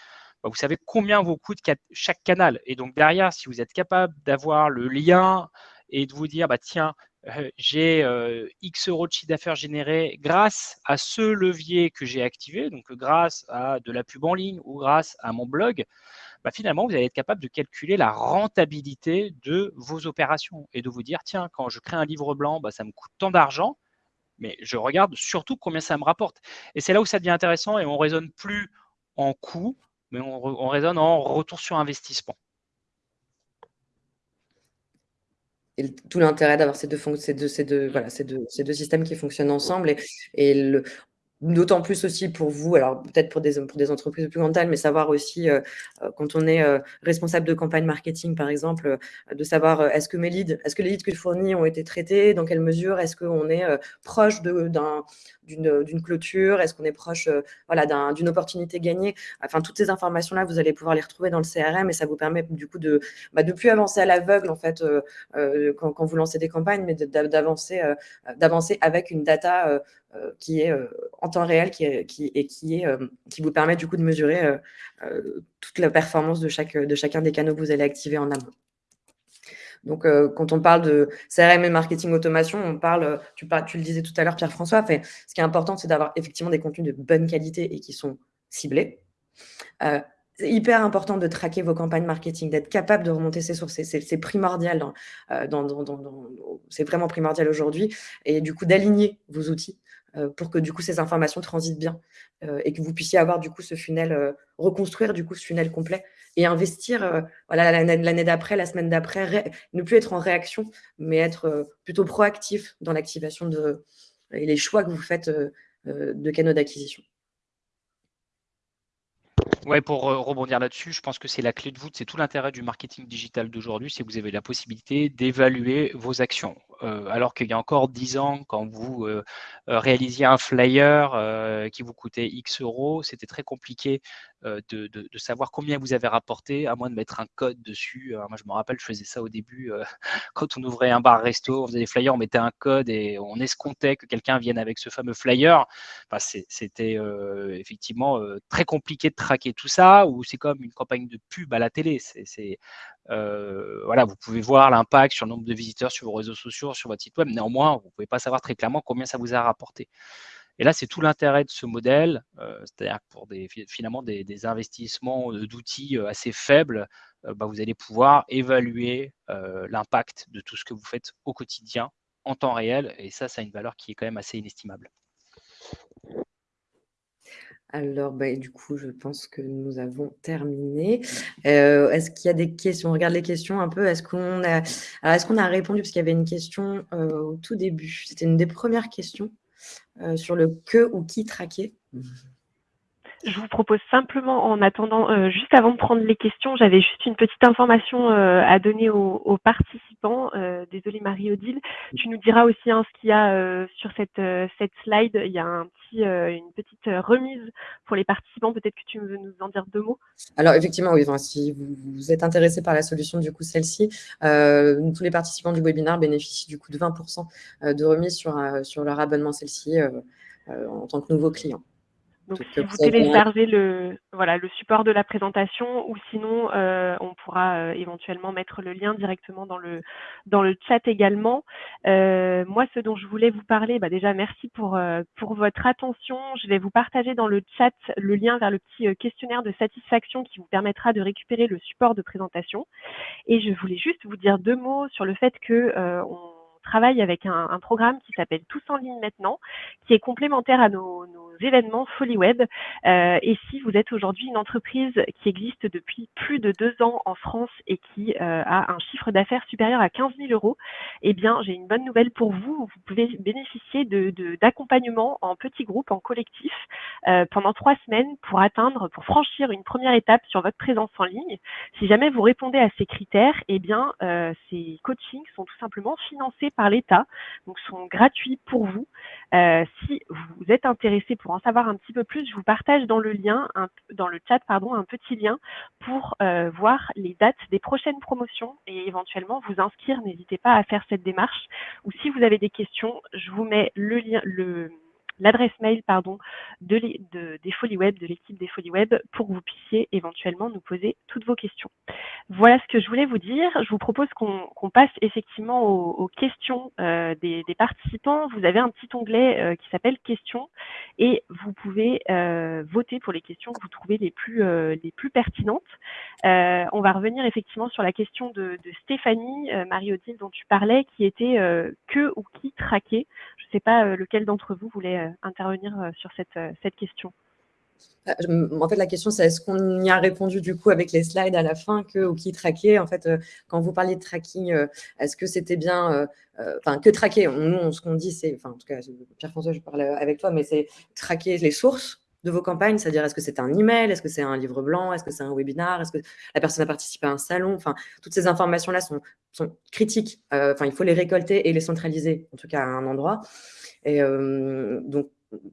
Speaker 3: vous savez combien vous coûte chaque canal. Et donc derrière, si vous êtes capable d'avoir le lien et de vous dire, bah, tiens, euh, j'ai euh, X euros de chiffre d'affaires généré grâce à ce levier que j'ai activé, donc grâce à de la pub en ligne ou grâce à mon blog, bah, finalement, vous allez être capable de calculer la rentabilité de vos opérations et de vous dire, tiens, quand je crée un livre blanc, bah, ça me coûte tant d'argent, mais je regarde surtout combien ça me rapporte. Et c'est là où ça devient intéressant et on raisonne plus en coût, mais on, raisonne en retour sur investissement.
Speaker 2: Et tout l'intérêt d'avoir ces deux, ces deux, ces deux, voilà, ces deux, systèmes qui fonctionnent ensemble et, D'autant plus aussi pour vous, alors peut-être pour des, pour des entreprises plus grandes mais savoir aussi, euh, euh, quand on est euh, responsable de campagne marketing, par exemple, de savoir est-ce que mes leads, est-ce que les leads que je fournis ont été traités, dans quelle mesure, est-ce qu'on est proche d'une clôture, est-ce qu'on est proche voilà, d'une opportunité gagnée? Enfin, toutes ces informations-là, vous allez pouvoir les retrouver dans le CRM et ça vous permet du coup de bah, plus avancer à l'aveugle, en fait, quand, quand, vous lancez des campagnes, mais d'avancer avec une data euh, qui est euh, en temps réel qui qui, et qui, est, euh, qui vous permet du coup de mesurer toute la performance de, de chacun des canaux que vous allez activer en amont. Donc, quand on parle de CRM et marketing automation, on parle, tu, le disais tout à l'heure, Pierre-François, ce qui est important, c'est d'avoir effectivement des contenus de bonne qualité et qui sont ciblés. c'est hyper important de traquer vos campagnes marketing, d'être capable de remonter ces sources. C'est primordial, dans, c'est vraiment primordial aujourd'hui. Et du coup, d'aligner vos outils euh, pour que du coup ces informations transitent bien euh, et que vous puissiez avoir du coup ce funnel, euh, reconstruire du coup ce funnel complet et investir voilà l'année d'après, la semaine d'après, ne plus être en réaction, mais être plutôt proactif dans l'activation de et les choix que vous faites de canaux d'acquisition.
Speaker 3: Ouais, pour rebondir là-dessus, je pense que c'est la clé de voûte, c'est tout l'intérêt du marketing digital d'aujourd'hui, c'est que vous avez la possibilité d'évaluer vos actions. Alors qu'il y a encore 10 ans, quand vous réalisiez un flyer qui vous coûtait X euros, c'était très compliqué de, savoir combien vous avez rapporté, à moins de mettre un code dessus. moi, je me rappelle, je faisais ça au début, quand on ouvrait un bar-resto, on faisait des flyers, on mettait un code et on escomptait que quelqu'un vienne avec ce fameux flyer. c'était effectivement très compliqué de traquer tout ça, ou c'est comme une campagne de pub à la télé. Euh, voilà, vous pouvez voir l'impact sur le nombre de visiteurs sur vos réseaux sociaux, sur votre site web. Néanmoins, vous ne pouvez pas savoir très clairement combien ça vous a rapporté. Et là, c'est tout l'intérêt de ce modèle, euh, c'est-à-dire pour des, finalement des, investissements d'outils euh, assez faibles, bah, vous allez pouvoir évaluer l'impact de tout ce que vous faites au quotidien en temps réel. Et ça, ça a une valeur qui est quand même assez inestimable.
Speaker 2: Alors, bah, du coup, je pense que nous avons terminé. Euh, est-ce qu'il y a des questions? On regarde les questions un peu. Est-ce qu'on a, répondu? Parce qu'il y avait une question euh, au tout début. C'était une des premières questions euh, sur le que ou qui traquer.
Speaker 1: Je vous propose simplement, en attendant, euh, juste avant de prendre les questions, j'avais juste une petite information euh, à donner aux, participants. Euh, désolée Marie-Odile. Tu nous diras aussi hein, ce qu'il y a sur cette, cette slide. Il y a un petit, une petite remise pour les participants. Peut-être que tu veux nous en dire deux mots?
Speaker 2: Alors effectivement, oui. si vous, êtes intéressé par la solution, du coup, celle-ci, tous les participants du webinaire bénéficient du coup de 20% de remise sur, sur leur abonnement celle-ci en tant que nouveau client.
Speaker 1: Donc, si vous téléchargez le, voilà, le support de la présentation ou sinon, euh, on pourra euh, éventuellement mettre le lien directement dans le, dans le chat également. Euh, moi, ce dont je voulais vous parler, bah déjà, merci pour, pour votre attention. Je vais vous partager dans le chat le lien vers le petit questionnaire de satisfaction qui vous permettra de récupérer le support de présentation. Et je voulais juste vous dire deux mots sur le fait que on travaille avec un, programme qui s'appelle Tous en ligne maintenant, qui est complémentaire à nos, événements Folie. Euh, et si vous êtes aujourd'hui une entreprise qui existe depuis plus de deux ans en France et qui euh, a un chiffre d'affaires supérieur à 15 000 euros, eh bien, j'ai une bonne nouvelle pour vous. Vous pouvez bénéficier d'accompagnement de, en petits groupes, en collectif, euh, pendant trois semaines pour atteindre, pour franchir une première étape sur votre présence en ligne. Si jamais vous répondez à ces critères, eh bien, ces coachings sont tout simplement financés par l'État, donc sont gratuits pour vous. Euh, si vous êtes intéressé pour en savoir un petit peu plus, je vous partage dans le lien, dans le chat, pardon, un petit lien pour euh, voir les dates des prochaines promotions et éventuellement vous inscrire. N'hésitez pas à faire cette démarche. Ou si vous avez des questions, je vous mets le lien, le l'adresse mail pardon, de, des Folies Web, de l'équipe des Folies Web, pour que vous puissiez éventuellement nous poser toutes vos questions. Voilà ce que je voulais vous dire. Je vous propose qu'on passe effectivement aux, questions euh, des, participants. Vous avez un petit onglet euh, qui s'appelle questions et vous pouvez euh, voter pour les questions que vous trouvez les plus, les plus pertinentes. on va revenir effectivement sur la question de, de Stéphanie, Marie-Odile, dont tu parlais, qui était que ou qui traquer. Je ne sais pas lequel d'entre vous voulait euh, intervenir euh, sur cette, euh, question.
Speaker 2: En fait, la question, c'est est-ce qu'on y a répondu du coup avec les slides à la fin que ou qui traquer En fait, quand vous parliez de tracking, est-ce que c'était bien, enfin, que traquer? Nous, ce qu'on dit, c'est, en tout cas, Pierre-François, je parle avec toi, mais c'est traquer les sources de vos campagnes, c'est-à-dire est-ce que c'est un email, est-ce que c'est un livre blanc, est-ce que c'est un webinar, est-ce que la personne a participé à un salon, enfin, toutes ces informations-là sont, sont critiques, enfin, il faut les récolter et les centraliser, en tout cas à un endroit. Et euh, donc,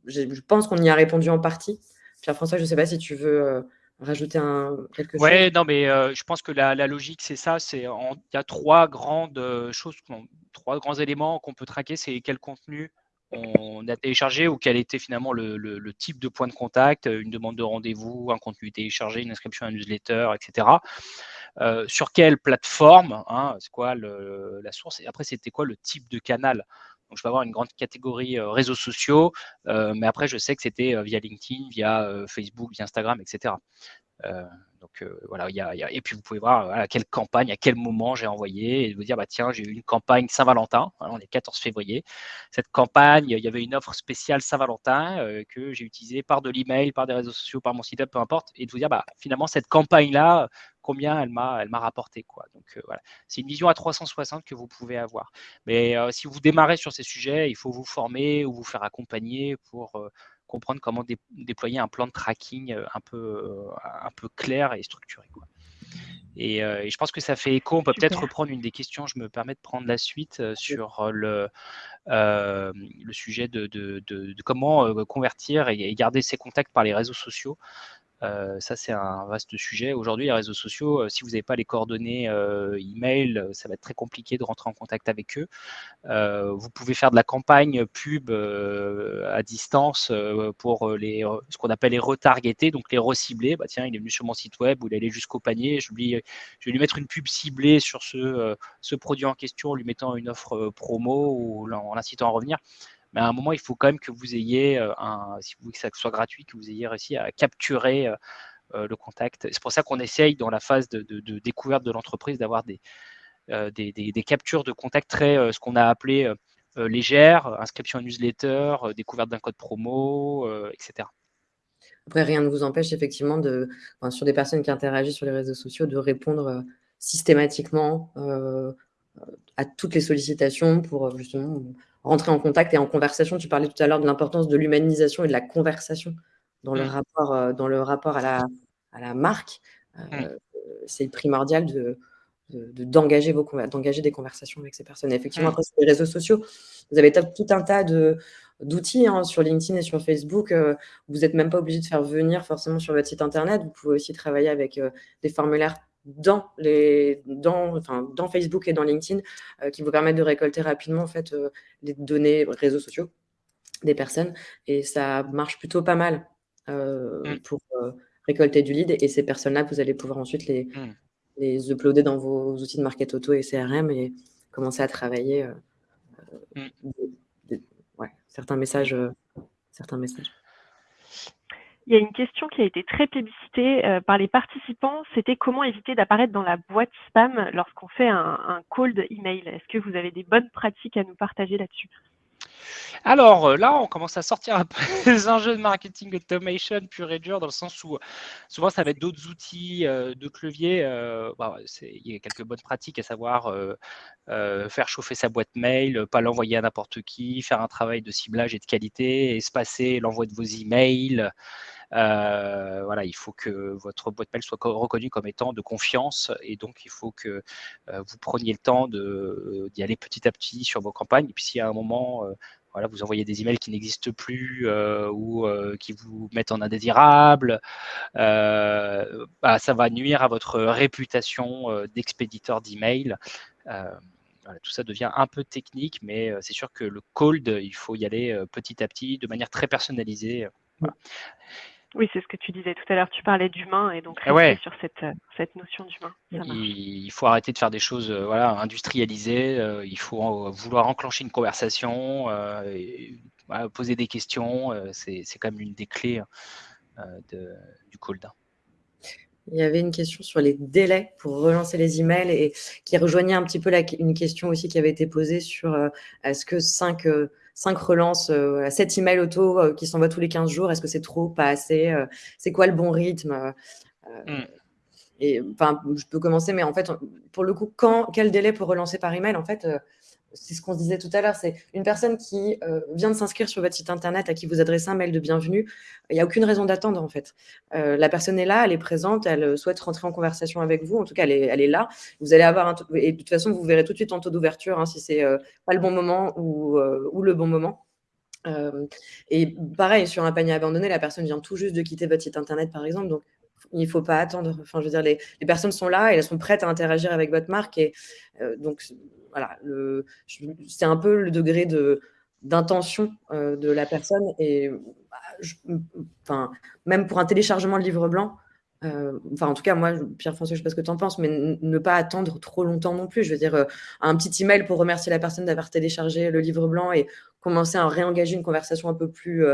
Speaker 2: je pense qu'on y a répondu en partie. Pierre-François, je ne sais pas si tu veux euh, rajouter un, quelque chose.
Speaker 3: Oui, non, mais euh, je pense que la, logique, c'est ça. C'est il y a trois grandes choses, trois grands éléments qu'on peut traquer. C'est quel contenu on a téléchargé ou quel était finalement le, type de point de contact, une demande de rendez-vous, un contenu téléchargé, une inscription à un newsletter, etc. sur quelle plateforme, hein, c'est quoi la source, et après c'était quoi le type de canal? Donc, je peux avoir une grande catégorie euh, réseaux sociaux, euh, mais après, je sais que c'était euh, via LinkedIn, via Facebook, via Instagram, etc. donc voilà, il y, a, et puis vous pouvez voir à quelle campagne, à quel moment j'ai envoyé et vous dire bah tiens j'ai eu une campagne Saint-Valentin, on est 14 février. Cette campagne, il y avait une offre spéciale Saint-Valentin que j'ai utilisée par de l'email, par des réseaux sociaux, par mon site web, peu importe, et de vous dire bah finalement cette campagne là, combien elle m'a elle m'a rapporté quoi. Donc euh, voilà, c'est une vision à 360 que vous pouvez avoir. Mais euh, si vous démarrez sur ces sujets, il faut vous former ou vous faire accompagner pour euh, comprendre comment déployer un plan de tracking un peu un peu clair et structuré quoi. Et, je pense que ça fait écho. On peut peut-être reprendre une des questions. Je me permets de prendre la suite sur le, le sujet de, de, comment convertir et, garder ses contacts par les réseaux sociaux. Euh, ça, c'est un vaste sujet. Aujourd'hui, les réseaux sociaux, euh, si vous n'avez pas les coordonnées euh, email, ça va être très compliqué de rentrer en contact avec eux. vous pouvez faire de la campagne pub à distance pour les, ce qu'on appelle les retargeter, donc les recibler. Bah, tiens, il est venu sur mon site web ou il est allé jusqu'au panier. Je, lui, je vais lui mettre une pub ciblée sur ce, ce produit en question, lui mettant une offre promo ou en l'incitant à revenir mais à un moment, il faut quand même que vous ayez, euh, un, si vous voulez que ça soit gratuit, que vous ayez réussi à capturer euh, euh, le contact. C'est pour ça qu'on essaye, dans la phase de, découverte de l'entreprise, d'avoir des, des, captures de contact très, ce qu'on a appelé légères, inscription à newsletter, découverte d'un code promo, etc.
Speaker 2: Après, rien ne vous empêche effectivement, de, sur des personnes qui interagissent sur les réseaux sociaux, de répondre systématiquement à toutes les sollicitations pour justement rentrer en contact et en conversation. Tu parlais tout à l'heure de l'importance de l'humanisation et de la conversation dans le mmh. rapport, euh, dans le rapport à, la, à la marque. Euh, mmh. C'est primordial de, d'engager d'engager des conversations avec ces personnes. effectivement, mmh. après, sur les réseaux sociaux, vous avez tout un tas de d'outils hein, sur LinkedIn et sur Facebook. Euh, vous n'êtes même pas obligé de faire venir forcément sur votre site internet. Vous pouvez aussi travailler avec des formulaires dans, les, dans, enfin, dans Facebook et dans LinkedIn euh, qui vous permettent de récolter rapidement en fait, euh, les données réseaux sociaux des personnes. Et ça marche plutôt pas mal euh, mmh. pour récolter du lead. Et ces personnes-là, vous allez pouvoir ensuite les, mmh. les uploader dans vos outils de market auto et CRM et commencer à travailler ouais, certains messages. certains messages.
Speaker 1: Il y a une question qui a été très plébiscitée euh, par les participants, c'était comment éviter d'apparaître dans la boîte spam lorsqu'on fait un, un cold email. Est-ce que vous avez des bonnes pratiques à nous partager là-dessus?
Speaker 3: Alors euh, là, on commence à sortir un peu des enjeux de marketing automation pur et dur, dans le sens où souvent ça va être d'autres outils, euh, d'autres leviers. Bah, il y a quelques bonnes pratiques, à savoir faire chauffer sa boîte mail, pas l'envoyer à n'importe qui, faire un travail de ciblage et de qualité, espacer l'envoi de vos emails. Euh, voilà, il faut que votre boîte mail soit reconnue comme étant de confiance et donc il faut que euh, vous preniez le temps d'y aller petit à petit sur vos campagnes. Et puis s'il y a un moment, euh, voilà, vous envoyez des emails qui n'existent plus ou qui vous mettent en indésirable, bah, ça va nuire à votre réputation d'expéditeur d'emails. Voilà, tout ça devient un peu technique, mais c'est sûr que le cold, il faut y aller petit à petit, de manière très personnalisée. Voilà.
Speaker 1: Oui, c'est ce que tu disais tout à l'heure. Tu parlais d'humain et donc ah sur cette, euh, cette notion d'humain.
Speaker 3: Il, faut arrêter de faire des choses euh, voilà, industrialisées. Euh, il faut vouloir enclencher une conversation, poser des questions. c'est quand même une des clés de, du cold.
Speaker 2: Il y avait une question sur les délais pour relancer les emails et qui rejoignait un petit peu la, une question aussi qui avait été posée sur est-ce que 5 cinq relances, euh, 7 emails auto euh, qui s'envoient tous les 15 jours. Est-ce que c'est trop, pas assez euh, C'est quoi le bon rythme mm. Et enfin, je peux commencer, mais en fait, pour le coup, quand, quel délai pour relancer par email En fait, c'est ce qu'on se disait tout à l'heure, c'est une personne qui euh, vient de s'inscrire sur votre site internet, à qui vous adressez un mail de bienvenue, il n'y a aucune raison d'attendre en fait. Euh, la personne est là, elle est présente, elle souhaite rentrer en conversation avec vous, en tout cas elle est, là. Vous allez avoir un et de toute façon vous verrez tout de suite en taux d'ouverture hein, si c'est euh, pas le bon moment ou, le bon moment. et pareil, sur un panier abandonné, la personne vient tout juste de quitter votre site internet, par exemple. Il ne faut pas attendre. Enfin, je veux dire, les, les, personnes sont là et elles sont prêtes à interagir avec votre marque. Et donc, voilà, c'est un peu le degré de d'intention euh, de la personne et bah, enfin, même pour un téléchargement de livre blanc, euh, enfin en tout cas moi Pierre-François je sais pas ce que tu en penses mais ne pas attendre trop longtemps non plus je veux dire euh, un petit email pour remercier la personne d'avoir téléchargé le livre blanc et commencer à réengager une conversation un peu plus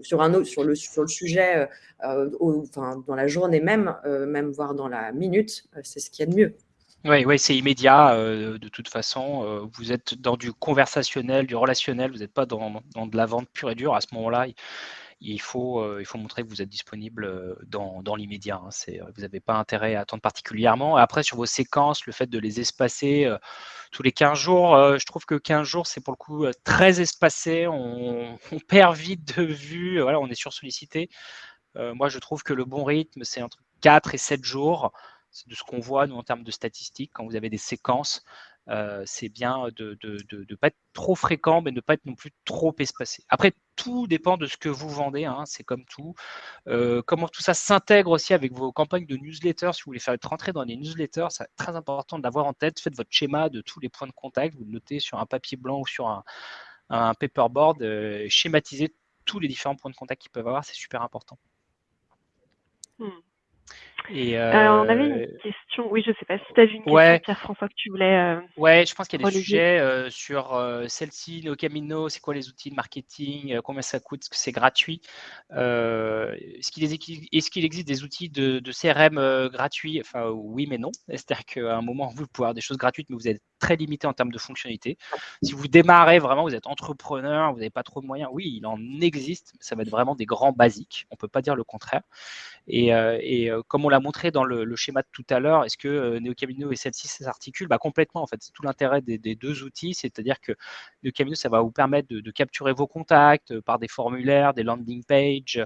Speaker 2: sur un autre sur le sujet enfin, dans la journée même même voire dans la minute c'est ce qu'il y a de mieux
Speaker 3: oui, ouais, c'est immédiat euh, de toute façon. Euh, vous êtes dans du conversationnel, du relationnel, vous n'êtes pas dans, de la vente pure et dure. À ce moment-là, il, faut, euh, il faut montrer que vous êtes disponible dans, dans l'immédiat. Hein. vous n'avez pas intérêt à attendre particulièrement. Après, sur vos séquences, le fait de les espacer tous les 15 jours, je trouve que 15 jours, c'est pour le coup très espacé. On, perd vite de vue. On est sursollicité. moi, je trouve que le bon rythme, c'est entre 4 et 7 jours de ce qu'on voit nous en termes de statistiques quand vous avez des séquences euh, c'est bien de ne pas être trop fréquent, mais ne pas être non plus trop espacé. Après, tout dépend de ce que vous vendez, hein, c'est comme tout. Euh, comment tout ça s'intègre aussi avec vos campagnes de newsletters, si vous voulez faire être dans les newsletters, c'est très important de l'avoir en tête. Faites votre schéma de tous les points de contact, vous le notez sur un papier blanc ou sur un, paperboard, euh, schématisez tous les différents points de contact qu'ils peuvent avoir, c'est super important.
Speaker 1: Hmm. Et euh, on avait une question, oui, je sais pas si tu as vu une question, Pierre-François, que tu voulais. Euh,
Speaker 3: ouais, je pense qu'il y a des sujets euh, sur celle-ci, nos Camino, c'est quoi les outils de marketing, combien ça coûte, est-ce que c'est gratuit Est-ce qu'il existe des outils de, de CRM gratuits? Enfin, oui, mais non. C'est-à-dire qu'à un moment, vous pouvez avoir des choses gratuites, mais vous êtes très limité en termes de fonctionnalité. Si vous démarrez vraiment, vous êtes entrepreneur, vous n'avez pas trop de moyens, oui, il en existe, ça va être vraiment des grands basiques, on ne peut pas dire le contraire. Et, euh, euh, comme on l'a montré dans le, schéma de tout à l'heure, est-ce que euh, NeoCamino et celle-ci s'articulent? Bah, Complètement, en fait, c'est tout l'intérêt des, deux outils, c'est-à-dire que NeoCamino, ça va vous permettre de, capturer vos contacts par des formulaires, des landing pages,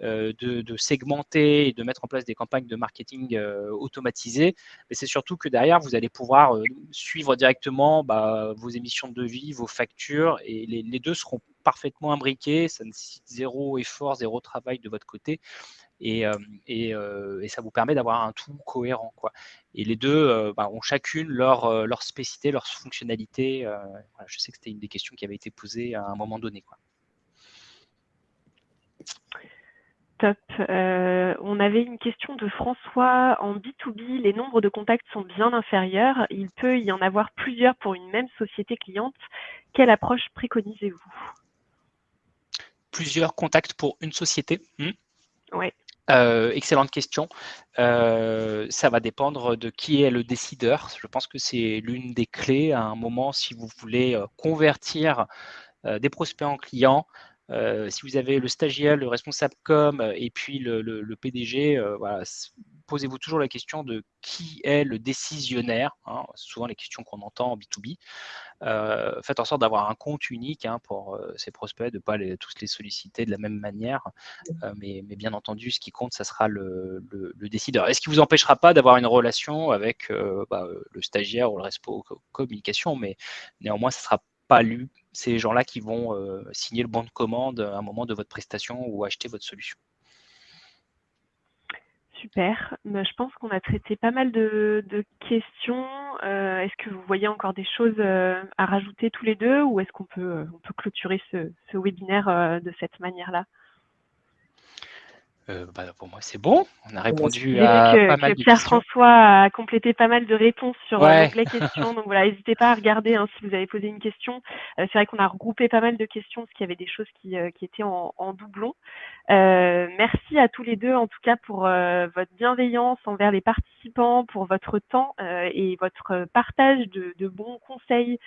Speaker 3: de, segmenter et de mettre en place des campagnes de marketing automatisées. Mais c'est surtout que derrière, vous allez pouvoir suivre directement bah, vos émissions de devis, vos factures, et les, deux seront parfaitement imbriqués. Ça nécessite zéro effort, zéro travail de votre côté. Et, euh, euh, ça vous permet d'avoir un tout cohérent. Et les deux euh, bah, ont chacune leur, leur spécificité, leur fonctionnalité. je sais que c'était une des questions qui avait été posée à un moment donné.
Speaker 1: Top. Euh, on avait une question de François. En B2B, les nombres de contacts sont bien inférieurs. Il peut y en avoir plusieurs pour une même société cliente. Quelle approche préconisez-vous?
Speaker 3: Plusieurs contacts pour une société
Speaker 1: hmm? Oui.
Speaker 3: Euh, excellente question. Euh, ça va dépendre de qui est le décideur. Je pense que c'est l'une des clés à un moment si vous voulez convertir des prospects en clients. Euh, si vous avez le stagiaire, le responsable com euh, et puis le, PDG, euh, posez-vous toujours la question de qui est le décisionnaire. Hein, souvent les questions qu'on entend en B2B. faites en sorte d'avoir un compte unique hein, pour ces prospects, de ne pas tous les solliciter de la même manière. mais, bien entendu, ce qui compte, ça sera le, décideur. Et ce qui ne vous empêchera pas d'avoir une relation avec bah, le stagiaire ou le responsable communication, mais néanmoins, ça ne sera pas lu ces gens-là qui vont euh, signer le bon de commande à un moment de votre prestation ou acheter votre solution.
Speaker 1: Super. Bah, je pense qu'on a traité pas mal de, questions. Euh, est-ce que vous voyez encore des choses euh, à rajouter tous les deux ou est-ce qu'on peut, on peut clôturer ce webinaire de cette manière-là?
Speaker 3: Euh, bah, pour moi, c'est bon. On a répondu à pas mal
Speaker 1: de Pierre-François a complété pas mal de réponses sur euh, les questions. Donc voilà, n'hésitez pas à regarder hein, si vous avez posé une question. Euh, c'est vrai qu'on a regroupé pas mal de questions parce qu'il y avait des choses qui, qui étaient en, en doublon. merci à tous les deux, en tout cas, pour votre bienveillance envers les participants, pour votre temps et votre partage de, de bons conseils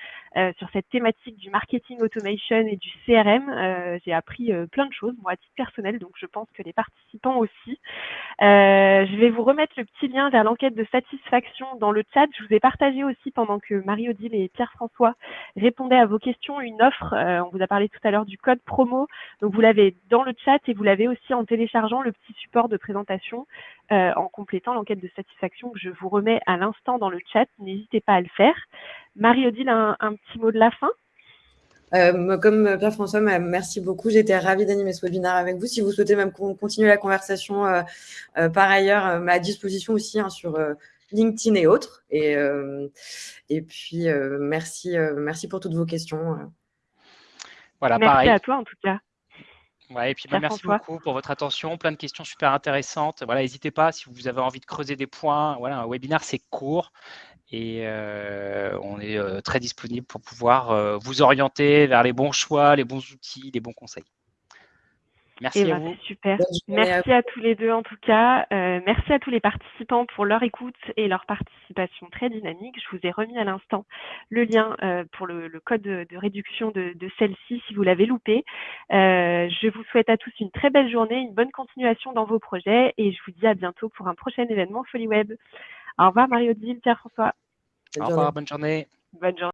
Speaker 1: sur cette thématique du marketing automation et du CRM. J'ai appris plein de choses, moi, à titre personnel. Donc, je pense que les participants aussi. Euh, je vais vous remettre le petit lien vers l'enquête de satisfaction dans le chat. Je vous ai partagé aussi pendant que Marie-Odile et Pierre-François répondaient à vos questions une offre. Euh, on vous a parlé tout à l'heure du code promo. Donc vous l'avez dans le chat et vous l'avez aussi en téléchargeant le petit support de présentation euh, en complétant l'enquête de satisfaction que je vous remets à l'instant dans le chat. N'hésitez pas à le faire. Marie-Odile, un petit mot de la fin?
Speaker 2: Euh, comme Pierre-François, merci beaucoup. J'étais ravie d'animer ce webinaire avec vous. Si vous souhaitez même continuer la conversation euh, euh, par ailleurs, à disposition aussi hein, sur LinkedIn et autres. Et, et puis, merci, merci pour toutes vos questions.
Speaker 1: Voilà, merci à toi en tout cas.
Speaker 3: Ouais, et puis bah, merci beaucoup pour votre attention, plein de questions super intéressantes. Voilà, n'hésitez pas si vous avez envie de creuser des points. Voilà, un webinaire c'est court, et euh, on est euh, très disponible pour pouvoir euh, vous orienter vers les bons choix, les bons outils, les bons conseils. Merci
Speaker 1: eh
Speaker 3: à
Speaker 1: ben, vous. Super. Merci à, tous les deux en tout cas. merci à tous les participants pour leur écoute et leur participation très dynamique. Je vous ai remis à l'instant le lien pour le, code de, réduction de, de celle-ci si vous l'avez loupé. je vous souhaite à tous une très belle journée, une bonne continuation dans vos projets et je vous dis à bientôt pour un prochain événement Folie Web. Au revoir Mario Odile, Pierre-François.
Speaker 3: Au revoir, bonne journée.
Speaker 1: Bonne journée.